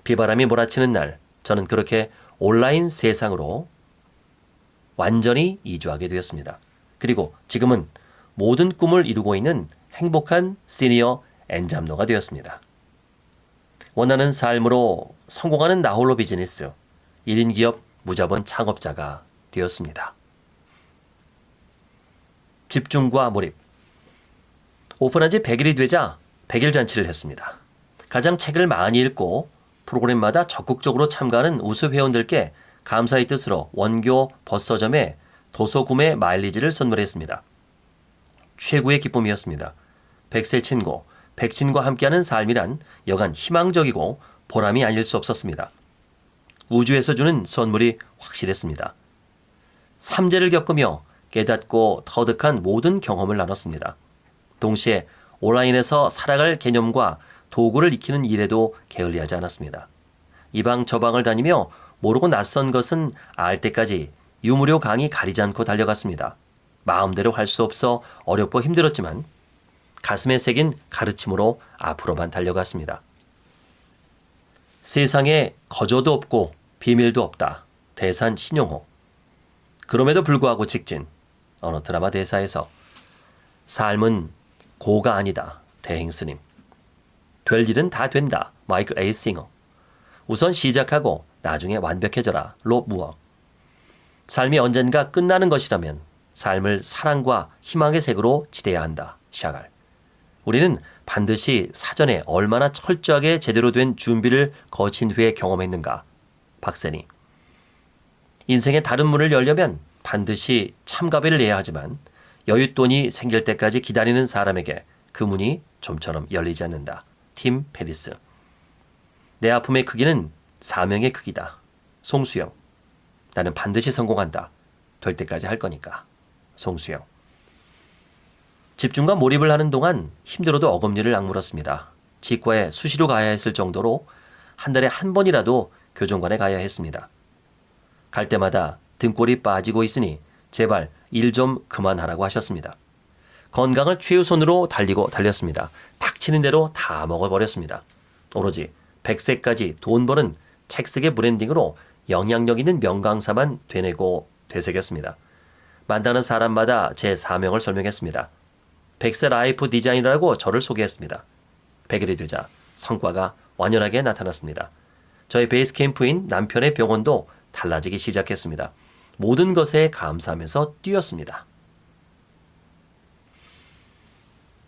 비바람이 몰아치는 날 저는 그렇게 온라인 세상으로 완전히 이주하게 되었습니다. 그리고 지금은 모든 꿈을 이루고 있는 행복한 시니어 엔잡노가 되었습니다. 원하는 삶으로 성공하는 나홀로 비즈니스 1인 기업 무자본 창업자가 되었습니다. 집중과 몰입 오픈한 지 100일이 되자 100일 잔치를 했습니다. 가장 책을 많이 읽고 프로그램마다 적극적으로 참가하는 우수 회원들께 감사의 뜻으로 원교 버서점에 도서 구매 마일리지를 선물했습니다. 최고의 기쁨이었습니다. 백세 친구, 백신과 함께하는 삶이란 여간 희망적이고 보람이 아닐 수 없었습니다. 우주에서 주는 선물이 확실했습니다. 삼재를 겪으며 깨닫고 터득한 모든 경험을 나눴습니다. 동시에 온라인에서 살아갈 개념과 도구를 익히는 일에도 게을리하지 않았습니다. 이방 저방을 다니며 모르고 낯선 것은 알 때까지 유무료 강의 가리지 않고 달려갔습니다. 마음대로 할 수 없어 어렵고 힘들었지만 가슴에 새긴 가르침으로 앞으로만 달려갔습니다. 세상에 거저도 없고 비밀도 없다. 대산 신용호. 그럼에도 불구하고 직진. 어느 드라마 대사에서 삶은 고가 아니다. 대행스님. 될 일은 다 된다. 마이클 에이싱어. 우선 시작하고 나중에 완벽해져라. 로 무어. 삶이 언젠가 끝나는 것이라면 삶을 사랑과 희망의 색으로 칠해야 한다. 샤갈. 우리는 반드시 사전에 얼마나 철저하게 제대로 된 준비를 거친 후에 경험했는가. 박세니. 인생의 다른 문을 열려면 반드시 참가비를 내야 하지만 여윳돈이 생길 때까지 기다리는 사람에게 그 문이 좀처럼 열리지 않는다. 팀 페리스. 내 아픔의 크기는 사명의 크기다. 송수영. 나는 반드시 성공한다. 될 때까지 할 거니까. 송수영. 집중과 몰입을 하는 동안 힘들어도 어금니를 악물었습니다. 치과에 수시로 가야 했을 정도로 한 달에 한 번이라도 교정관에 가야 했습니다. 갈 때마다 등골이 빠지고 있으니 제발 일 좀 그만하라고 하셨습니다. 건강을 최우선으로 달리고 달렸습니다. 닥치는 대로 다 먹어버렸습니다. 오로지 100세까지 돈 버는 책쓰기 브랜딩으로 영향력 있는 명강사만 되내고 되새겼습니다. 만나는 사람마다 제 사명을 설명했습니다. 100세 life 디자이너라고 저를 소개했습니다. 100일이 되자 성과가 완연하게 나타났습니다. 저의 베이스 캠프인 남편의 병원도 달라지기 시작했습니다. 모든 것에 감사하면서 뛰었습니다.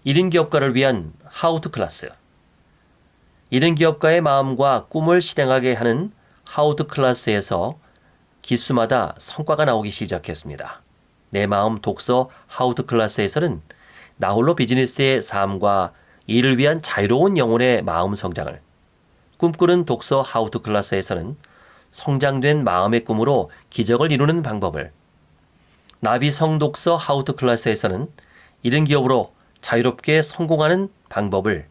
1인 기업가를 위한 how to class 1인 기업가의 마음과 꿈을 실행하게 하는 how to class에서 기수마다 성과가 나오기 시작했습니다. 내 마음 독서 하우투 클래스에서는 나홀로 비즈니스의 삶과 이를 위한 자유로운 영혼의 마음 성장을 꿈꾸는 독서 하우투 클래스에서는 성장된 마음의 꿈으로 기적을 이루는 방법을 나비 성독서 하우투 클래스에서는 이른 기업으로 자유롭게 성공하는 방법을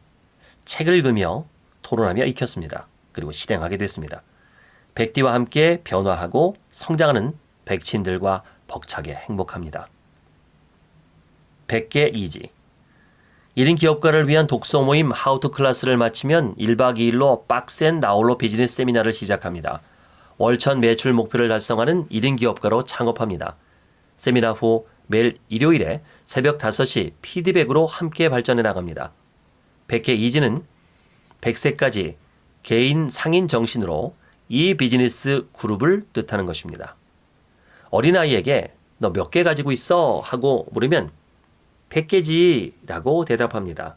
책을 읽으며 토론하며 익혔습니다. 그리고 실행하게 됐습니다. 백디와 함께 변화하고 성장하는 백친들과 벅차게 행복합니다. 100개 이지 1인 기업가를 위한 독서 모임 how to class를 마치면 1박 2일로 빡센 나홀로 비즈니스 세미나를 시작합니다. 월천 매출 목표를 달성하는 1인 기업가로 창업합니다. 세미나 후 매일 일요일에 새벽 5시 피드백으로 함께 발전해 나갑니다. 100개 이지는 100세까지 개인 상인 정신으로 이 비즈니스 그룹을 뜻하는 것입니다. 어린아이에게 너 몇 개 가지고 있어? 하고 물으면 100개지 라고 대답합니다.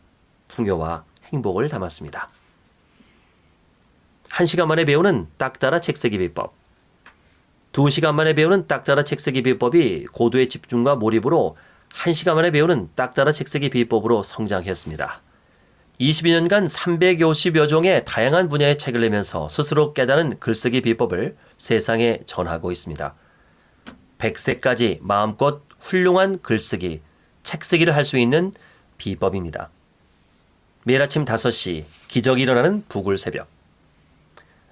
풍요와 행복을 담았습니다. 1시간 만에 배우는 딱따라 책쓰기 비법. 2시간 만에 배우는 딱따라 책쓰기 비법이 고도의 집중과 몰입으로 1시간 만에 배우는 딱따라 책쓰기 비법으로 성장했습니다. 22년간 350여 종의 다양한 분야의 책을 내면서 스스로 깨달은 글쓰기 비법을 세상에 전하고 있습니다. 100세까지 마음껏 훌륭한 글쓰기, 책쓰기를 할 수 있는 비법입니다. 매일 아침 5시 기적이 일어나는 부굴 새벽.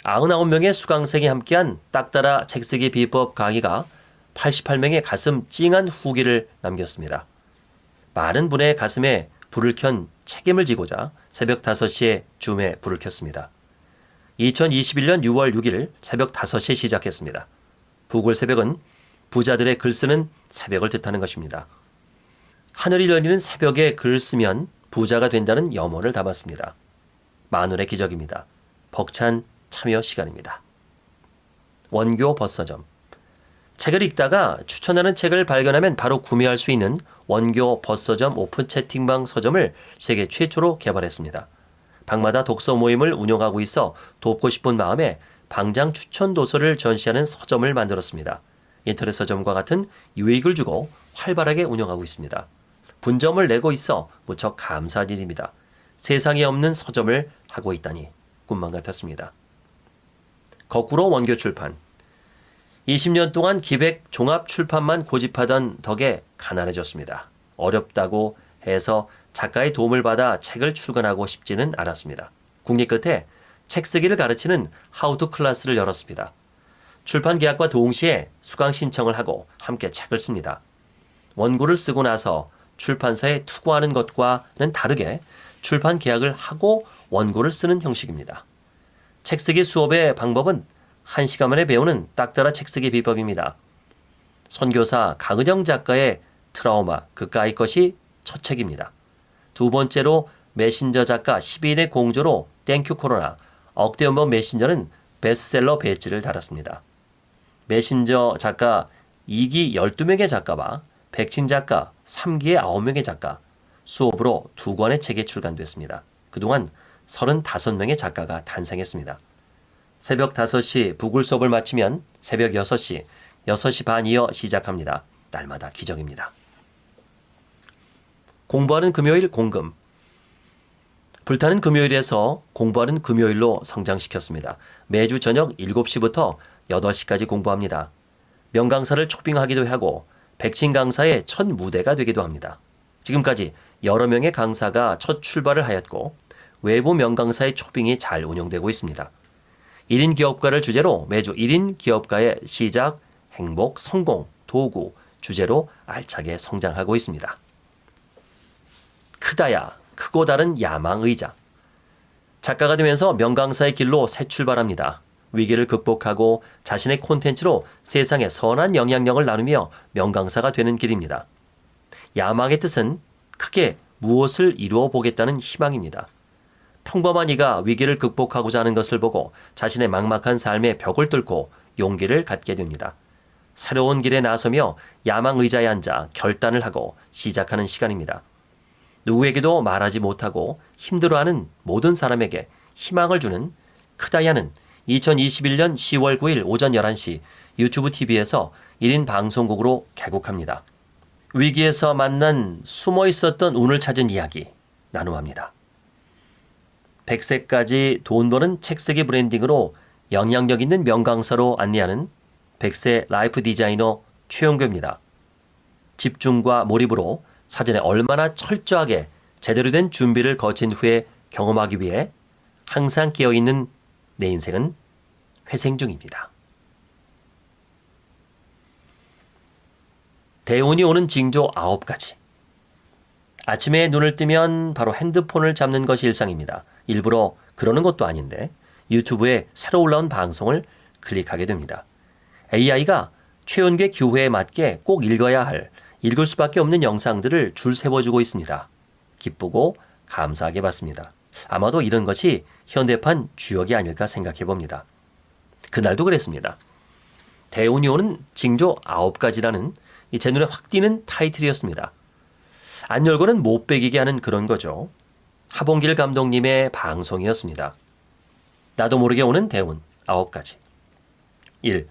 99명의 수강생이 함께한 딱따라 책쓰기 비법 강의가 88명의 가슴 찡한 후기를 남겼습니다. 많은 분의 가슴에 불을 켠 책임을 지고자 새벽 5시에 줌에 불을 켰습니다. 2021년 6월 6일 새벽 5시에 시작했습니다. 부골 새벽은 부자들의 글 쓰는 새벽을 뜻하는 것입니다. 하늘이 열리는 새벽에 글 쓰면 부자가 된다는 염원을 담았습니다. 만원의 기적입니다. 벅찬 참여 시간입니다. 원교 버서점 책을 읽다가 추천하는 책을 발견하면 바로 구매할 수 있는 원교 버서점 오픈 채팅방 서점을 세계 최초로 개발했습니다. 방마다 독서 모임을 운영하고 있어 돕고 싶은 마음에 방장 추천 도서를 전시하는 서점을 만들었습니다. 인터넷 서점과 같은 유익을 주고 활발하게 운영하고 있습니다. 분점을 내고 있어 무척 감사한 일입니다. 세상에 없는 서점을 하고 있다니 꿈만 같았습니다. 거꾸로 원교 출판. 20년 동안 기백 종합 출판만 고집하던 덕에 가난해졌습니다. 어렵다고 해서 작가의 도움을 받아 책을 출간하고 싶지는 않았습니다. 궁리 끝에 책 쓰기를 가르치는 how to 클래스를 열었습니다. 출판 계약과 동시에 수강 신청을 하고 함께 책을 씁니다. 원고를 쓰고 나서 출판사에 투고하는 것과는 다르게 출판 계약을 하고 원고를 쓰는 형식입니다. 책 쓰기 수업의 방법은 한 시간 만에 배우는 딱 따라 책 쓰기 비법입니다. 선교사 강은영 작가의 트라우마 그까이 것이 첫 책입니다. 두 번째로 메신저 작가 12인의 공조로 thank you 코로나 억대연봉 메신저는 베스트셀러 배지를 달았습니다. 메신저 작가 2기 12명의 작가와 백친 작가 3기의 9명의 작가 수업으로 두 권의 책이 출간됐습니다. 그동안 35명의 작가가 탄생했습니다. 새벽 5시 부굴 수업을 마치면 새벽 6시, 6시 반 이어 시작합니다. 날마다 기적입니다. 공부하는 금요일 공금. 불타는 금요일에서 공부하는 금요일로 성장시켰습니다. 매주 저녁 7시부터 8시까지 공부합니다. 명강사를 초빙하기도 하고 백신 강사의 첫 무대가 되기도 합니다. 지금까지 여러 명의 강사가 첫 출발을 하였고 외부 명강사의 초빙이 잘 운영되고 있습니다. 1인 기업가를 주제로 매주 1인 기업가의 시작, 행복, 성공, 도구 주제로 알차게 성장하고 있습니다. 크다야, 크고 다른 야망 의자. 작가가 되면서 명강사의 길로 새 출발합니다. 위기를 극복하고 자신의 콘텐츠로 세상에 선한 영향력을 나누며 명강사가 되는 길입니다. 야망의 뜻은 크게 무엇을 이루어 보겠다는 희망입니다. 평범한 이가 위기를 극복하고자 하는 것을 보고 자신의 막막한 삶의 벽을 뚫고 용기를 갖게 됩니다. 새로운 길에 나서며 야망 의자에 앉아 결단을 하고 시작하는 시간입니다. 누구에게도 말하지 못하고 힘들어하는 모든 사람에게 희망을 주는 크다야는 2021년 10월 9일 오전 11시 유튜브 TV에서 1인 방송국으로 개국합니다. 위기에서 만난 숨어 있었던 운을 찾은 이야기 나눔합니다. 100세까지 돈 버는 책쓰기 branding으로 영향력 있는 명강사로 안내하는 100세 life 디자이너 최원교입니다. 집중과 몰입으로 사전에 얼마나 철저하게 제대로 된 준비를 거친 후에 경험하기 위해 항상 깨어있는 내 인생은 회생 중입니다. 대운이 오는 징조 9가지. 아침에 눈을 뜨면 바로 핸드폰을 잡는 것이 일상입니다. 일부러 그러는 것도 아닌데 유튜브에 새로 올라온 방송을 클릭하게 됩니다. AI가 최연계 기후에 맞게 꼭 읽어야 할 읽을 수밖에 없는 영상들을 줄 세워주고 있습니다. 기쁘고 감사하게 봤습니다. 아마도 이런 것이 현대판 주역이 아닐까 생각해 봅니다. 그날도 그랬습니다. 대운이 오는 징조 9가지라는 제 눈에 확 띄는 타이틀이었습니다. 안 열고는 못 베기게 하는 그런 거죠. 하봉길 감독님의 방송이었습니다. 나도 모르게 오는 대운 9가지. 1.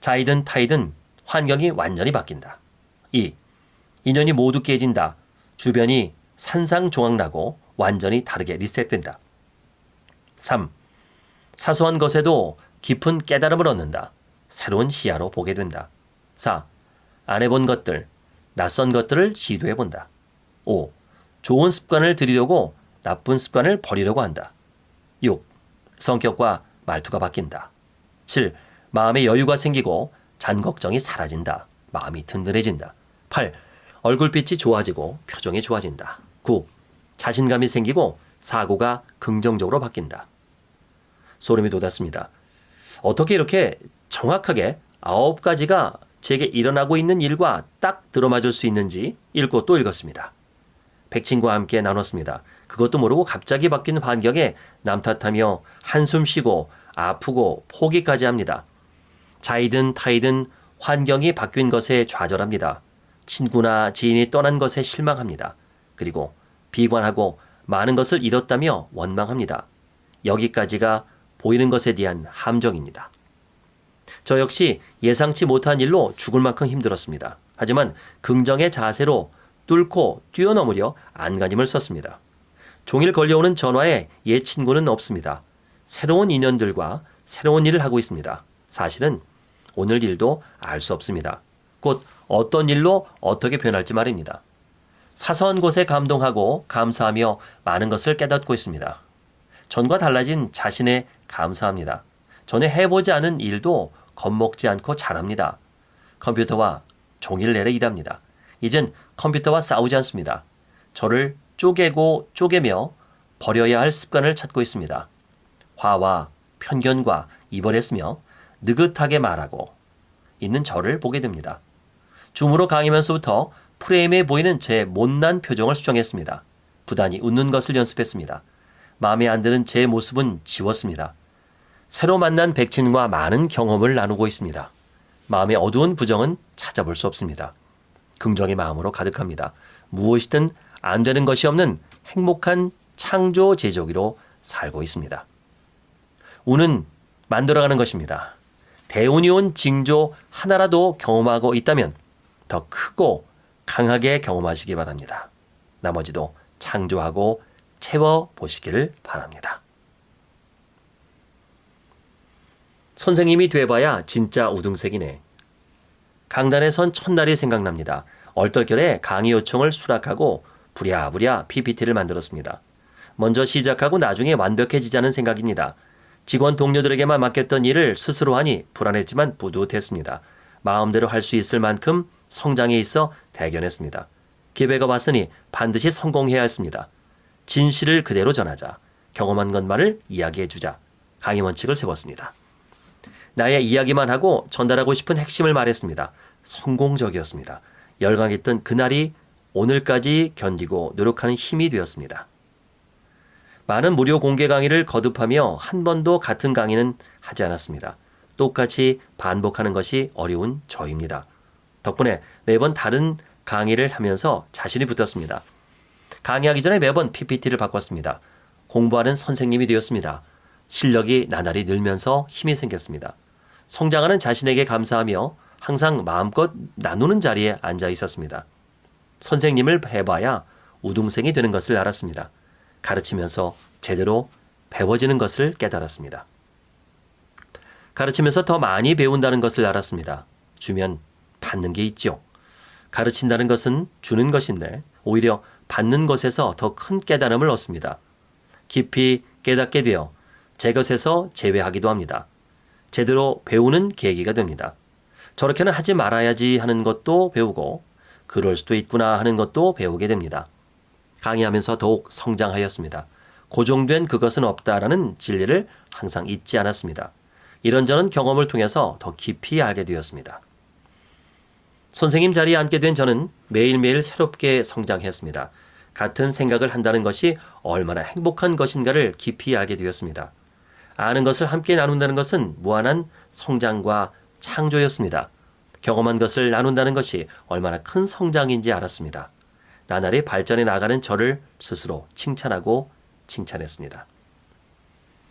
자이든 타이든 환경이 완전히 바뀐다. 2. 인연이 모두 깨진다. 주변이 산상조각나고 완전히 다르게 리셋된다. 3. 사소한 것에도 깊은 깨달음을 얻는다. 새로운 시야로 보게 된다. 4. 안 해본 것들, 낯선 것들을 시도해 본다. 5. 좋은 습관을 들이려고 나쁜 습관을 버리려고 한다. 6. 성격과 말투가 바뀐다. 7. 마음의 여유가 생기고 잔 걱정이 사라진다. 마음이 든든해진다. 8. 얼굴빛이 좋아지고 표정이 좋아진다. 9. 자신감이 생기고 사고가 긍정적으로 바뀐다. 소름이 돋았습니다. 어떻게 이렇게 정확하게 아홉 가지가 제게 일어나고 있는 일과 딱 들어맞을 수 있는지 읽고 또 읽었습니다. 백친과 함께 나눴습니다. 그것도 모르고 갑자기 바뀐 환경에 남 탓하며 한숨 쉬고 아프고 포기까지 합니다. 자이든 타이든 환경이 바뀐 것에 좌절합니다. 친구나 지인이 떠난 것에 실망합니다. 그리고 비관하고 많은 것을 잃었다며 원망합니다. 여기까지가 보이는 것에 대한 함정입니다. 저 역시 예상치 못한 일로 죽을 만큼 힘들었습니다. 하지만 긍정의 자세로 뚫고 뛰어넘으려 안간힘을 썼습니다. 종일 걸려오는 전화에 옛 친구는 없습니다. 새로운 인연들과 새로운 일을 하고 있습니다. 사실은 오늘 일도 알 수 없습니다. 곧 어떤 일로 어떻게 변할지 말입니다. 사소한 곳에 감동하고 감사하며 많은 것을 깨닫고 있습니다. 전과 달라진 자신에 감사합니다. 전에 해보지 않은 일도 겁먹지 않고 잘합니다. 컴퓨터와 종일 내내 일합니다. 이젠 컴퓨터와 싸우지 않습니다. 저를 쪼개고 쪼개며 버려야 할 습관을 찾고 있습니다. 화와 편견과 이별했으며 느긋하게 말하고 있는 저를 보게 됩니다. 줌으로 강의면서부터 프레임에 보이는 제 못난 표정을 수정했습니다. 부단히 웃는 것을 연습했습니다. 마음에 안 드는 제 모습은 지웠습니다. 새로 만난 백친과 많은 경험을 나누고 있습니다. 마음의 어두운 부정은 찾아볼 수 없습니다. 긍정의 마음으로 가득합니다. 무엇이든 안 되는 것이 없는 행복한 창조 제조기로 살고 있습니다. 운은 만들어가는 것입니다. 대운이 온 징조 하나라도 경험하고 있다면 더 크고 강하게 경험하시기 바랍니다. 나머지도 창조하고 채워보시기를 바랍니다. 선생님이 돼봐야 진짜 우등색이네. 강단에 선 첫날이 생각납니다. 얼떨결에 강의 요청을 수락하고 부랴부랴 PPT를 만들었습니다. 먼저 시작하고 나중에 완벽해지자는 생각입니다. 직원 동료들에게만 맡겼던 일을 스스로 하니 불안했지만 뿌듯했습니다. 마음대로 할 수 있을 만큼 성장해 있어 대견했습니다. 기회가 왔으니 반드시 성공해야 했습니다. 진실을 그대로 전하자. 경험한 것만을 이야기해 주자. 강의 원칙을 세웠습니다. 나의 이야기만 하고 전달하고 싶은 핵심을 말했습니다. 성공적이었습니다. 열광했던 그날이 오늘까지 견디고 노력하는 힘이 되었습니다. 많은 무료 공개 강의를 거듭하며 한 번도 같은 강의는 하지 않았습니다. 똑같이 반복하는 것이 어려운 저입니다. 덕분에 매번 다른 강의를 하면서 자신이 붙었습니다. 강의하기 전에 매번 PPT를 바꿨습니다. 공부하는 선생님이 되었습니다. 실력이 나날이 늘면서 힘이 생겼습니다. 성장하는 자신에게 감사하며 항상 마음껏 나누는 자리에 앉아 있었습니다. 선생님을 해봐야 우등생이 되는 것을 알았습니다. 가르치면서 제대로 배워지는 것을 깨달았습니다. 가르치면서 더 많이 배운다는 것을 알았습니다. 주면 받는 게 있죠. 가르친다는 것은 주는 것인데 오히려 받는 것에서 더 큰 깨달음을 얻습니다. 깊이 깨닫게 되어 제 것에서 제외하기도 합니다. 제대로 배우는 계기가 됩니다. 저렇게는 하지 말아야지 하는 것도 배우고 그럴 수도 있구나 하는 것도 배우게 됩니다. 강의하면서 더욱 성장하였습니다. 고정된 그것은 없다라는 진리를 항상 잊지 않았습니다. 이런저런 경험을 통해서 더 깊이 알게 되었습니다. 선생님 자리에 앉게 된 저는 매일매일 새롭게 성장했습니다. 같은 생각을 한다는 것이 얼마나 행복한 것인가를 깊이 알게 되었습니다. 아는 것을 함께 나눈다는 것은 무한한 성장과 창조였습니다. 경험한 것을 나눈다는 것이 얼마나 큰 성장인지 알았습니다. 나날이 발전해 나가는 저를 스스로 칭찬하고 칭찬했습니다.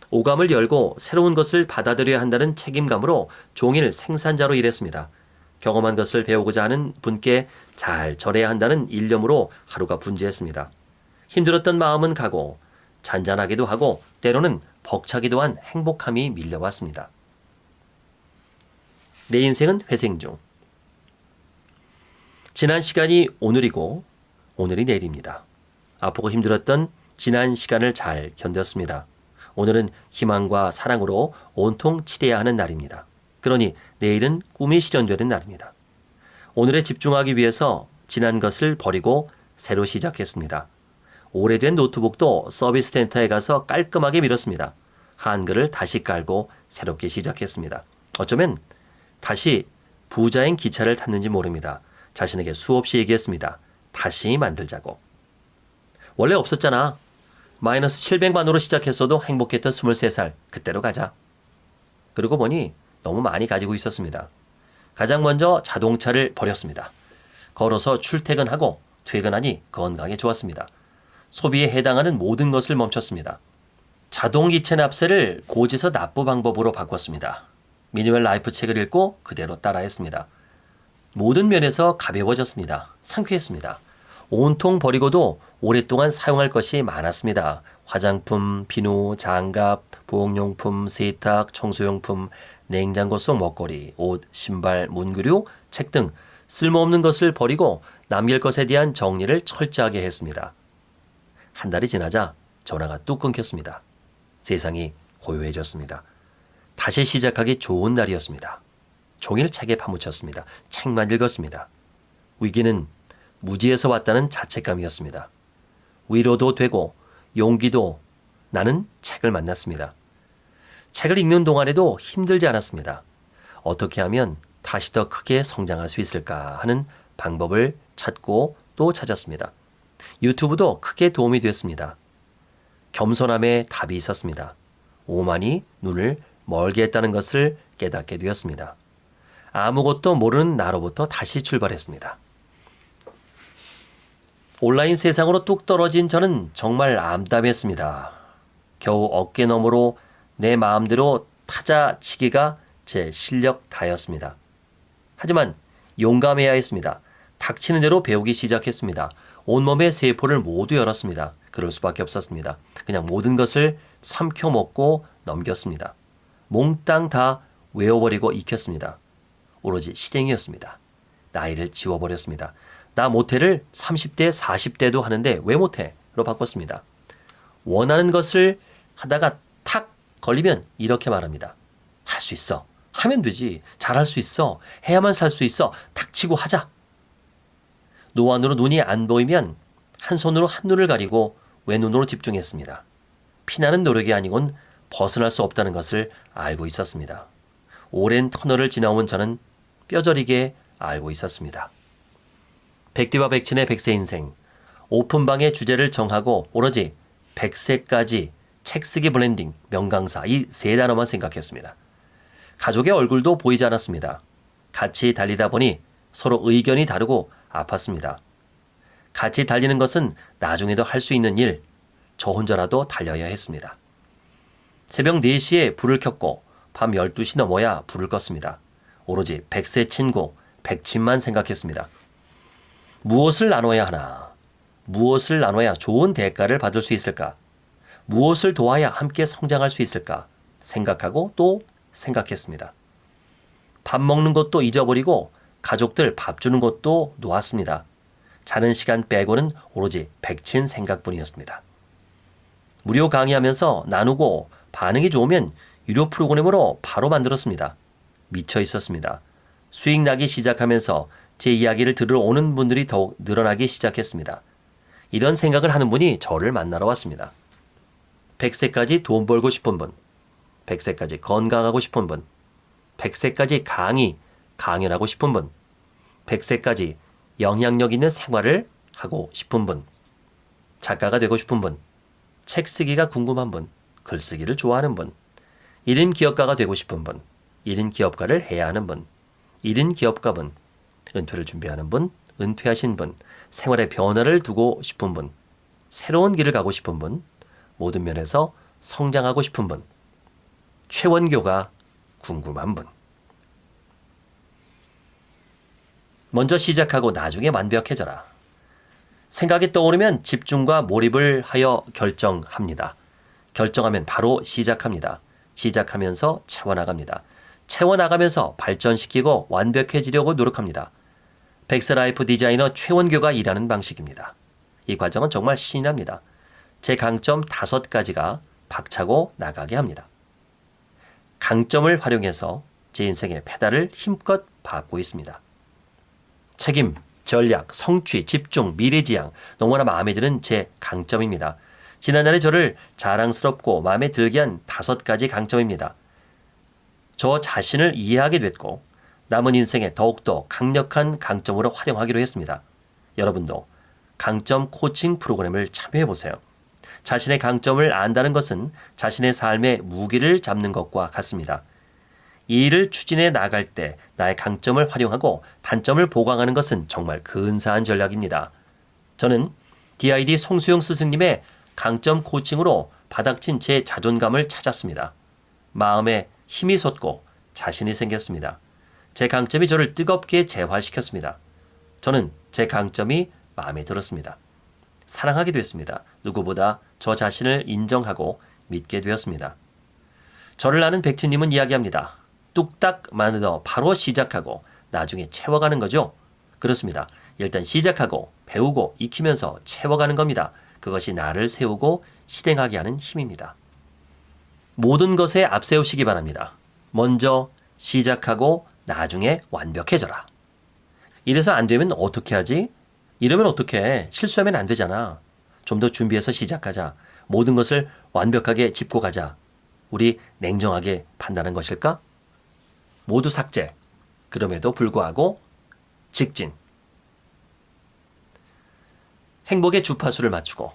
오감을 열고 새로운 것을 받아들여야 한다는 책임감으로 종일 생산자로 일했습니다. 경험한 것을 배우고자 하는 분께 잘 전해야 한다는 일념으로 하루가 분주했습니다. 힘들었던 마음은 가고 잔잔하기도 하고 때로는 벅차기도 한 행복함이 밀려왔습니다. 내 인생은 회생 중. 지난 시간이 오늘이고 오늘이 내일입니다. 아프고 힘들었던 지난 시간을 잘 견뎠습니다. 오늘은 희망과 사랑으로 온통 치대야 하는 날입니다. 그러니 내일은 꿈이 실현되는 날입니다. 오늘에 집중하기 위해서 지난 것을 버리고 새로 시작했습니다. 오래된 노트북도 서비스 센터에 가서 깔끔하게 밀었습니다. 한글을 다시 깔고 새롭게 시작했습니다. 어쩌면 다시 부자인 기차를 탔는지 모릅니다. 자신에게 수없이 얘기했습니다. 다시 만들자고. 원래 없었잖아. 마이너스 700만으로 시작했어도 행복했던 23살. 그때로 가자. 그러고 보니 너무 많이 가지고 있었습니다. 가장 먼저 자동차를 버렸습니다. 걸어서 출퇴근하고 퇴근하니 건강에 좋았습니다. 소비에 해당하는 모든 것을 멈췄습니다. 자동이체 납세를 고지서 납부 방법으로 바꿨습니다. minimal life 책을 읽고 그대로 따라했습니다. 모든 면에서 가벼워졌습니다. 상쾌했습니다. 온통 버리고도 오랫동안 사용할 것이 많았습니다. 화장품, 비누, 장갑, 부엌용품, 세탁, 청소용품, 냉장고 속 먹거리, 옷, 신발, 문구류, 책 등 쓸모없는 것을 버리고 남길 것에 대한 정리를 철저하게 했습니다. 한 달이 지나자 전화가 뚝 끊겼습니다. 세상이 고요해졌습니다. 다시 시작하기 좋은 날이었습니다. 종일 책에 파묻혔습니다. 책만 읽었습니다. 위기는 무지에서 왔다는 자책감이었습니다. 위로도 되고 용기도 나는 책을 만났습니다. 책을 읽는 동안에도 힘들지 않았습니다. 어떻게 하면 다시 더 크게 성장할 수 있을까 하는 방법을 찾고 또 찾았습니다. 유튜브도 크게 도움이 됐습니다. 겸손함에 답이 있었습니다. 오만이 눈을 멀게 했다는 것을 깨닫게 되었습니다. 아무것도 모르는 나로부터 다시 출발했습니다. 온라인 세상으로 뚝 떨어진 저는 정말 암담했습니다. 겨우 어깨 너머로 내 마음대로 타자 치기가 제 실력 다였습니다. 하지만 용감해야 했습니다. 닥치는 대로 배우기 시작했습니다. 온몸의 세포를 모두 열었습니다. 그럴 수밖에 없었습니다. 그냥 모든 것을 삼켜 먹고 넘겼습니다. 몽땅 다 외워버리고 익혔습니다. 오로지 시쟁이였습니다. 나이를 지워버렸습니다. 나 못해를 30대, 40대도 하는데 왜 못해? 로 바꿨습니다. 원하는 것을 하다가 탁 걸리면 이렇게 말합니다. 할 수 있어. 하면 되지. 잘할 수 있어. 해야만 살 수 있어. 닥치고 하자. 노안으로 눈이 안 보이면 한 손으로 한눈을 가리고 왼눈으로 집중했습니다. 피나는 노력이 아니곤 벗어날 수 없다는 것을 알고 있었습니다. 오랜 터널을 지나온 저는 뼈저리게 알고 있었습니다. 백디와 백친의 백세 인생. 오픈방의 주제를 정하고 오로지 백세까지 책 쓰기 블렌딩, 명강사 이 세 단어만 생각했습니다. 가족의 얼굴도 보이지 않았습니다. 같이 달리다 보니 서로 의견이 다르고 아팠습니다. 같이 달리는 것은 나중에도 할 수 있는 일, 저 혼자라도 달려야 했습니다. 새벽 4시에 불을 켰고 밤 12시 넘어야 불을 껐습니다. 오로지 백세 친구, 백친만 생각했습니다. 무엇을 나눠야 하나? 무엇을 나눠야 좋은 대가를 받을 수 있을까? 무엇을 도와야 함께 성장할 수 있을까? 생각하고 또 생각했습니다. 밥 먹는 것도 잊어버리고 가족들 밥 주는 것도 놓았습니다. 자는 시간 빼고는 오로지 백친 생각뿐이었습니다. 무료 강의하면서 나누고 반응이 좋으면 유료 프로그램으로 바로 만들었습니다. 미쳐 있었습니다. 수익 나기 시작하면서 제 이야기를 들으러 오는 분들이 더욱 늘어나기 시작했습니다. 이런 생각을 하는 분이 저를 만나러 왔습니다. 100세까지 돈 벌고 싶은 분, 100세까지 건강하고 싶은 분, 100세까지 강의, 강연하고 싶은 분, 100세까지 영향력 있는 생활을 하고 싶은 분, 작가가 되고 싶은 분, 책 쓰기가 궁금한 분, 글쓰기를 좋아하는 분, 1인 기업가가 되고 싶은 분, 1인 기업가를 해야 하는 분, 1인 기업가분, 은퇴를 준비하는 분, 은퇴하신 분, 생활의 변화를 두고 싶은 분, 새로운 길을 가고 싶은 분, 모든 면에서 성장하고 싶은 분, 최원교가 궁금한 분. 먼저 시작하고 나중에 완벽해져라. 생각이 떠오르면 집중과 몰입을 하여 결정합니다. 결정하면 바로 시작합니다. 시작하면서 채워나갑니다. 채워나가면서 발전시키고 완벽해지려고 노력합니다. 백세 life 디자이너 최원교가 일하는 방식입니다. 이 과정은 정말 신이 납니다. 제 강점 다섯 가지가 박차고 나가게 합니다. 강점을 활용해서 제 인생의 페달을 힘껏 밟고 있습니다. 책임, 전략, 성취, 집중, 미래지향 너무나 마음에 드는 제 강점입니다. 지난날에 저를 자랑스럽고 마음에 들게 한 다섯 가지 강점입니다. 저 자신을 이해하게 됐고 남은 인생에 더욱더 강력한 강점으로 활용하기로 했습니다. 여러분도 강점 코칭 프로그램을 참여해 보세요. 자신의 강점을 안다는 것은 자신의 삶의 무기를 잡는 것과 같습니다. 이 일을 추진해 나갈 때 나의 강점을 활용하고 단점을 보강하는 것은 정말 근사한 전략입니다. 저는 DID 송수영 스승님의 강점 코칭으로 바닥친 제 자존감을 찾았습니다. 마음에 힘이 솟고 자신이 생겼습니다. 제 강점이 저를 뜨겁게 재활시켰습니다. 저는 제 강점이 마음에 들었습니다. 사랑하게 됐습니다. 누구보다 저 자신을 인정하고 믿게 되었습니다. 저를 아는 백치님은 이야기합니다. 뚝딱 만들어 바로 시작하고 나중에 채워가는 거죠. 그렇습니다. 일단 시작하고 배우고 익히면서 채워가는 겁니다. 그것이 나를 세우고 실행하게 하는 힘입니다. 모든 것에 앞세우시기 바랍니다. 먼저 시작하고 나중에 완벽해져라. 이래서 안 되면 어떻게 하지? 이러면 어떻게 실수하면 안 되잖아. 좀 더 준비해서 시작하자. 모든 것을 완벽하게 짚고 가자. 우리 냉정하게 판단한 것일까? 모두 삭제. 그럼에도 불구하고 직진. 행복의 주파수를 맞추고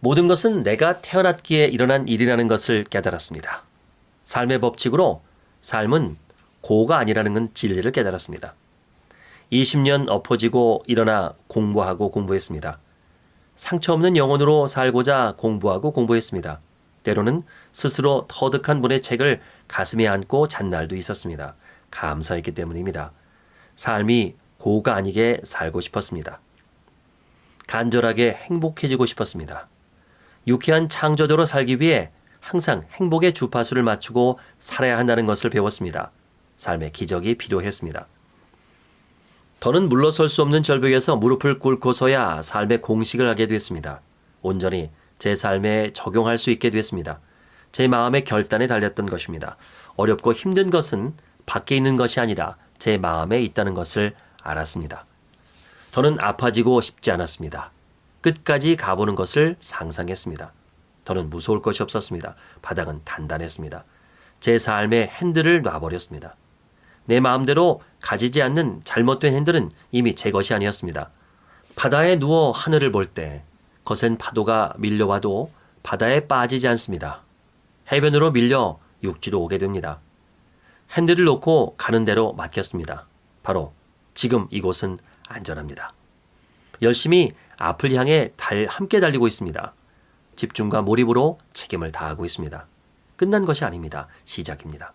모든 것은 내가 태어났기에 일어난 일이라는 것을 깨달았습니다. 삶의 법칙으로 삶은 고가 아니라는 건 진리를 깨달았습니다. 20년 엎어지고 일어나 공부하고 공부했습니다. 상처 없는 영혼으로 살고자 공부하고 공부했습니다. 때로는 스스로 터득한 분의 책을 가슴에 안고 잔 날도 있었습니다. 감사했기 때문입니다. 삶이 고가 아니게 살고 싶었습니다. 간절하게 행복해지고 싶었습니다. 유쾌한 창조자로 살기 위해 항상 행복의 주파수를 맞추고 살아야 한다는 것을 배웠습니다. 삶의 기적이 필요했습니다. 더는 물러설 수 없는 절벽에서 무릎을 꿇고서야 삶의 공식을 하게 됐습니다. 온전히 제 삶에 적용할 수 있게 됐습니다. 제 마음의 결단에 달렸던 것입니다. 어렵고 힘든 것은 밖에 있는 것이 아니라 제 마음에 있다는 것을 알았습니다. 더는 아파지고 싶지 않았습니다. 끝까지 가보는 것을 상상했습니다. 더는 무서울 것이 없었습니다. 바닥은 단단했습니다. 제 삶의 핸들을 놔버렸습니다. 내 마음대로 가지지 않는 잘못된 핸들은 이미 제 것이 아니었습니다. 바다에 누워 하늘을 볼 때 거센 파도가 밀려와도 바다에 빠지지 않습니다. 해변으로 밀려 육지로 오게 됩니다. 핸들을 놓고 가는 대로 맡겼습니다. 바로 지금 이곳은 안전합니다. 열심히 앞을 향해 달 함께 달리고 있습니다. 집중과 몰입으로 책임을 다하고 있습니다. 끝난 것이 아닙니다. 시작입니다.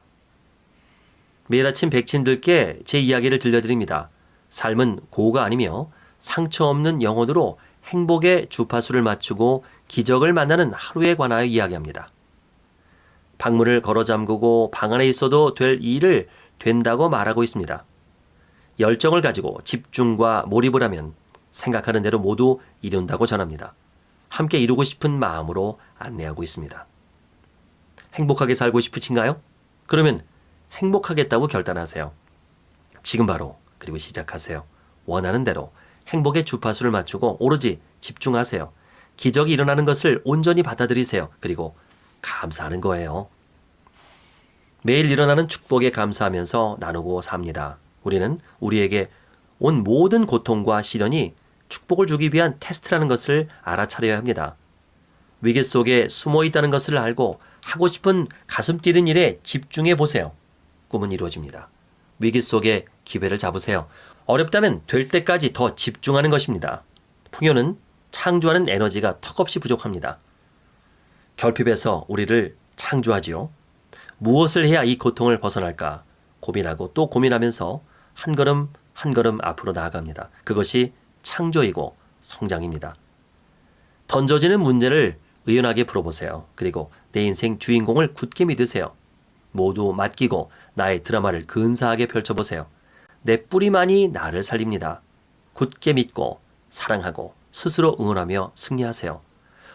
매일 아침 백친들께 제 이야기를 들려드립니다. 삶은 고가 아니며 상처 없는 영혼으로 행복의 주파수를 맞추고 기적을 만나는 하루에 관하여 이야기합니다. 방문을 걸어 잠그고 방 안에 있어도 될 일을 된다고 말하고 있습니다. 열정을 가지고 집중과 몰입을 하면 생각하는 대로 모두 이룬다고 전합니다. 함께 이루고 싶은 마음으로 안내하고 있습니다. 행복하게 살고 싶으신가요? 그러면 행복하겠다고 결단하세요. 지금 바로 그리고 시작하세요. 원하는 대로 행복의 주파수를 맞추고 오로지 집중하세요. 기적이 일어나는 것을 온전히 받아들이세요. 그리고 감사하는 거예요. 매일 일어나는 축복에 감사하면서 나누고 삽니다. 우리는 우리에게 온 모든 고통과 시련이 축복을 주기 위한 테스트라는 것을 알아차려야 합니다. 위기 속에 숨어 있다는 것을 알고 하고 싶은 가슴 뛰는 일에 집중해 보세요. 꿈은 이루어집니다. 위기 속에 기회를 잡으세요. 어렵다면 될 때까지 더 집중하는 것입니다. 풍요는 창조하는 에너지가 턱없이 부족합니다. 결핍에서 우리를 창조하지요. 무엇을 해야 이 고통을 벗어날까 고민하고 또 고민하면서 한 걸음 한 걸음 앞으로 나아갑니다. 그것이 창조이고 성장입니다. 던져지는 문제를 의연하게 풀어보세요. 그리고 내 인생 주인공을 굳게 믿으세요. 모두 맡기고 나의 드라마를 근사하게 펼쳐보세요. 내 뿌리만이 나를 살립니다. 굳게 믿고 사랑하고 스스로 응원하며 승리하세요.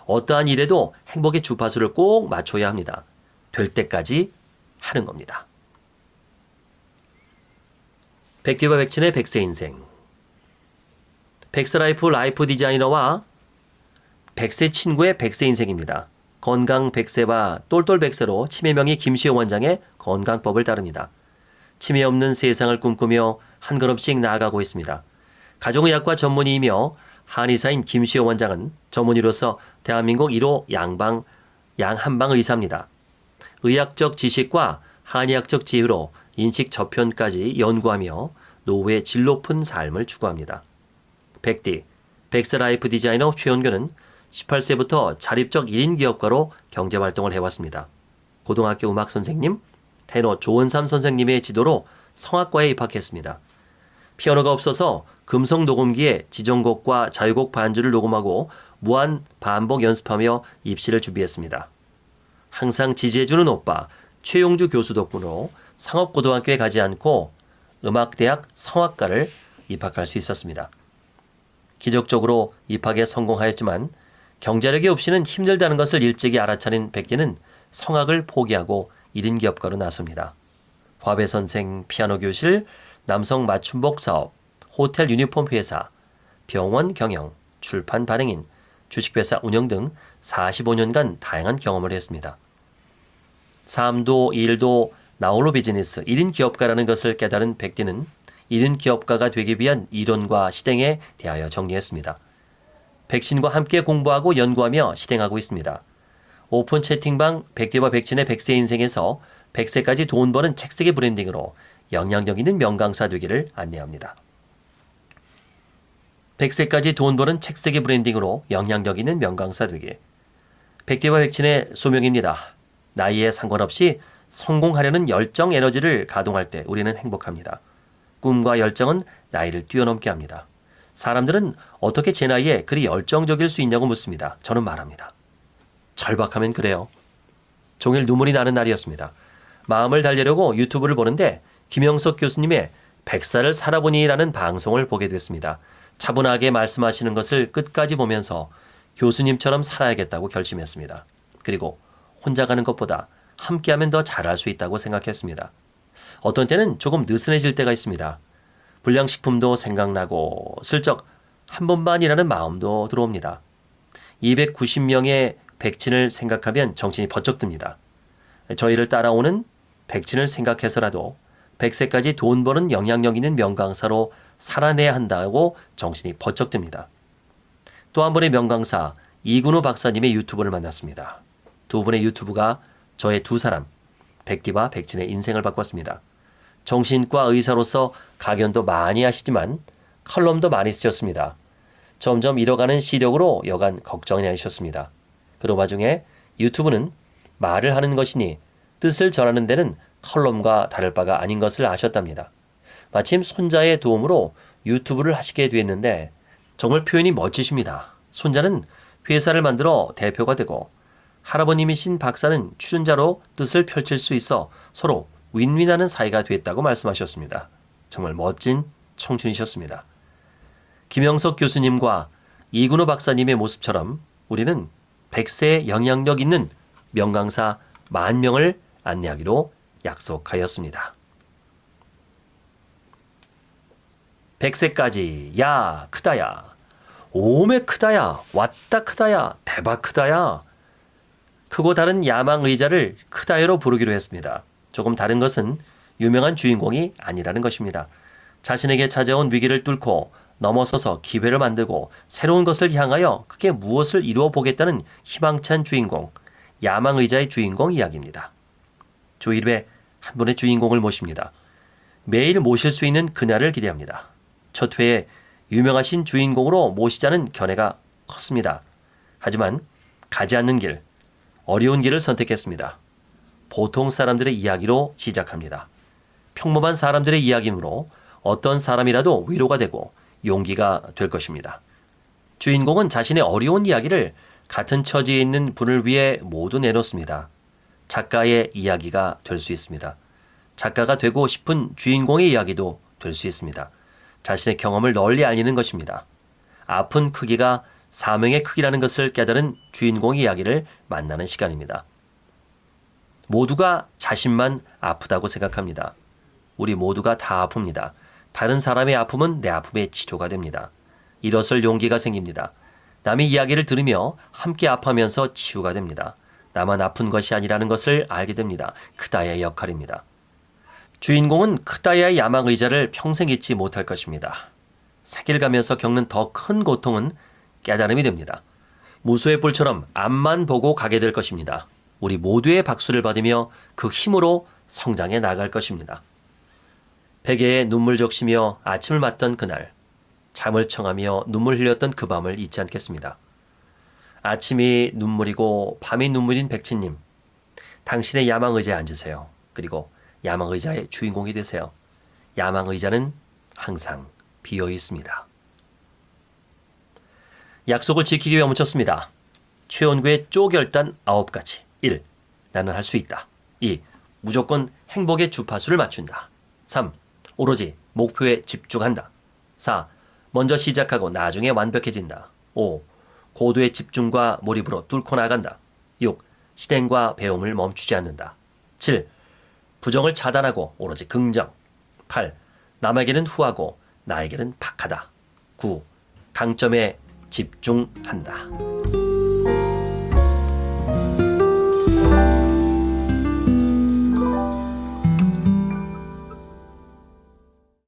어떠한 일에도 행복의 주파수를 꼭 맞춰야 합니다. 될 때까지 하는 겁니다. 백디와 백친의 백세 인생 백세 life life 디자이너와 백세 친구의 백세 인생입니다. 건강 백세와 똘똘 백세로 치매명의 김시효 원장의 건강법을 따릅니다. 치매 없는 세상을 꿈꾸며 한 걸음씩 나아가고 있습니다. 가정의학과 전문의이며 한의사인 김시효 원장은 전문의로서 대한민국 1호 양방 양한방 의사입니다. 의학적 지식과 한의학적 지혜로 인식 저편까지 연구하며 노후의 질 높은 삶을 추구합니다. 백디, 백세 life 디자이너 최원교는 18세부터 자립적 1인 기업가로 경제활동을 해왔습니다. 고등학교 음악 선생님, 테너 조은삼 선생님의 지도로 성악과에 입학했습니다. 피아노가 없어서 금속 녹음기에 지정곡과 자유곡 반주를 녹음하고 무한 반복 연습하며 입시를 준비했습니다. 항상 지지해주는 오빠, 최용주 교수 덕분으로 상업고등학교에 가지 않고 음악대학 성악과를 입학할 수 있었습니다. 기적적으로 입학에 성공하였지만 경제력이 없이는 힘들다는 것을 일찍이 알아차린 백기는 성악을 포기하고 1인 기업가로 나섭니다. 화배 선생, 피아노 교실, 남성 맞춤복 사업, 호텔 유니폼 회사, 병원 경영, 출판 발행인, 주식회사 운영 등 45년간 다양한 경험을 했습니다. 삶도 일도 나홀로 비즈니스 1인 기업가라는 것을 깨달은 백디는 1인 기업가가 되기 위한 이론과 실행에 대하여 정리했습니다. 백친과 함께 공부하고 연구하며 실행하고 있습니다. 오픈 채팅방 백디와 백친의 백세 인생에서 백세까지 돈 버는 책쓰기 branding으로 영향력 있는 명강사 되기를 안내합니다. 백세까지 돈 버는 책쓰기 branding으로 영향력 있는 명강사 되기. 백디와 백친의 소명입니다. 나이에 상관없이 성공하려는 열정 에너지를 가동할 때 우리는 행복합니다. 꿈과 열정은 나이를 뛰어넘게 합니다. 사람들은 어떻게 제 나이에 그리 열정적일 수 있냐고 묻습니다. 저는 말합니다. 절박하면 그래요. 종일 눈물이 나는 날이었습니다. 마음을 달래려고 유튜브를 보는데 김영석 교수님의 백살을 살아보니라는 방송을 보게 됐습니다. 차분하게 말씀하시는 것을 끝까지 보면서 교수님처럼 살아야겠다고 결심했습니다. 그리고 혼자 가는 것보다 함께하면 더 잘할 수 있다고 생각했습니다. 어떤 때는 조금 느슨해질 때가 있습니다. 불량식품도 생각나고 슬쩍 한 번만이라는 마음도 들어옵니다. 290명의 백친을 생각하면 정신이 번쩍 듭니다. 저희를 따라오는 백친을 생각해서라도 100세까지 돈 버는 영향력 있는 명강사로 살아내야 한다고 정신이 번쩍 듭니다. 또한 번의 명강사 이근우 박사님의 유튜브를 만났습니다. 두 분의 유튜브가 저의 두 사람, 백디와 백진의 인생을 바꿨습니다. 정신과 의사로서 강연도 많이 하시지만 컬럼도 많이 쓰셨습니다. 점점 잃어가는 시력으로 여간 걱정이 나셨습니다. 그런 와중에 유튜브는 말을 하는 것이니 뜻을 전하는 데는 컬럼과 다를 바가 아닌 것을 아셨답니다. 마침 손자의 도움으로 유튜브를 하시게 됐는데 정말 표현이 멋지십니다. 손자는 회사를 만들어 대표가 되고 할아버님이신 박사는 출연자로 뜻을 펼칠 수 있어 서로 윈윈하는 사이가 됐다고 말씀하셨습니다. 정말 멋진 청춘이셨습니다. 김영석 교수님과 이근호 박사님의 모습처럼 우리는 100세의 영향력 있는 명강사 만 명을 안내하기로 약속하였습니다. 100세까지 야 크다야 오메 크다야 왔다 크다야 대박 크다야 크고 다른 야망 의자를 크다야로 부르기로 했습니다. 조금 다른 것은 유명한 주인공이 아니라는 것입니다. 자신에게 찾아온 위기를 뚫고 넘어서서 기회를 만들고 새로운 것을 향하여 크게 무엇을 이루어 보겠다는 희망찬 주인공, 야망의자의 주인공 이야기입니다. 주 1회 한 분의 주인공을 모십니다. 매일 모실 수 있는 그날을 기대합니다. 첫 회에 유명하신 주인공으로 모시자는 견해가 컸습니다. 하지만 가지 않는 길, 어려운 길을 선택했습니다. 보통 사람들의 이야기로 시작합니다. 평범한 사람들의 이야기이므로 어떤 사람이라도 위로가 되고 용기가 될 것입니다. 주인공은 자신의 어려운 이야기를 같은 처지에 있는 분을 위해 모두 내놓습니다. 작가의 이야기가 될 수 있습니다. 작가가 되고 싶은 주인공의 이야기도 될 수 있습니다. 자신의 경험을 널리 알리는 것입니다. 아픈 크기가 사명의 크기라는 것을 깨달은 주인공의 이야기를 만나는 시간입니다. 모두가 자신만 아프다고 생각합니다. 우리 모두가 다 아픕니다. 다른 사람의 아픔은 내 아픔의 치료가 됩니다. 일어설 용기가 생깁니다. 남의 이야기를 들으며 함께 아파하면서 치유가 됩니다. 나만 아픈 것이 아니라는 것을 알게 됩니다. 크다야의 역할입니다. 주인공은 크다야의 야망 의자를 평생 잊지 못할 것입니다. 세길 가면서 겪는 더 큰 고통은 깨달음이 됩니다. 무소의 뿔처럼 앞만 보고 가게 될 것입니다. 우리 모두의 박수를 받으며 그 힘으로 성장해 나갈 것입니다. 베개에 눈물 적시며 아침을 맞던 그날, 잠을 청하며 눈물 흘렸던 그 밤을 잊지 않겠습니다. 아침이 눈물이고 밤이 눈물인 백치님, 당신의 야망 의자에 앉으세요. 그리고 야망 의자의 주인공이 되세요. 야망 의자는 항상 비어 있습니다. 약속을 지키기 위해 멈췄습니다. 최원구의 쪼결단 9가지. 1. 나는 할 수 있다. 2. 무조건 행복의 주파수를 맞춘다. 3. 오로지 목표에 집중한다. 4. 먼저 시작하고 나중에 완벽해진다. 5. 고도의 집중과 몰입으로 뚫고 나간다. 6. 실행과 배움을 멈추지 않는다. 7. 부정을 차단하고 오로지 긍정. 8. 남에게는 후하고 나에게는 박하다. 9. 강점에 집중한다.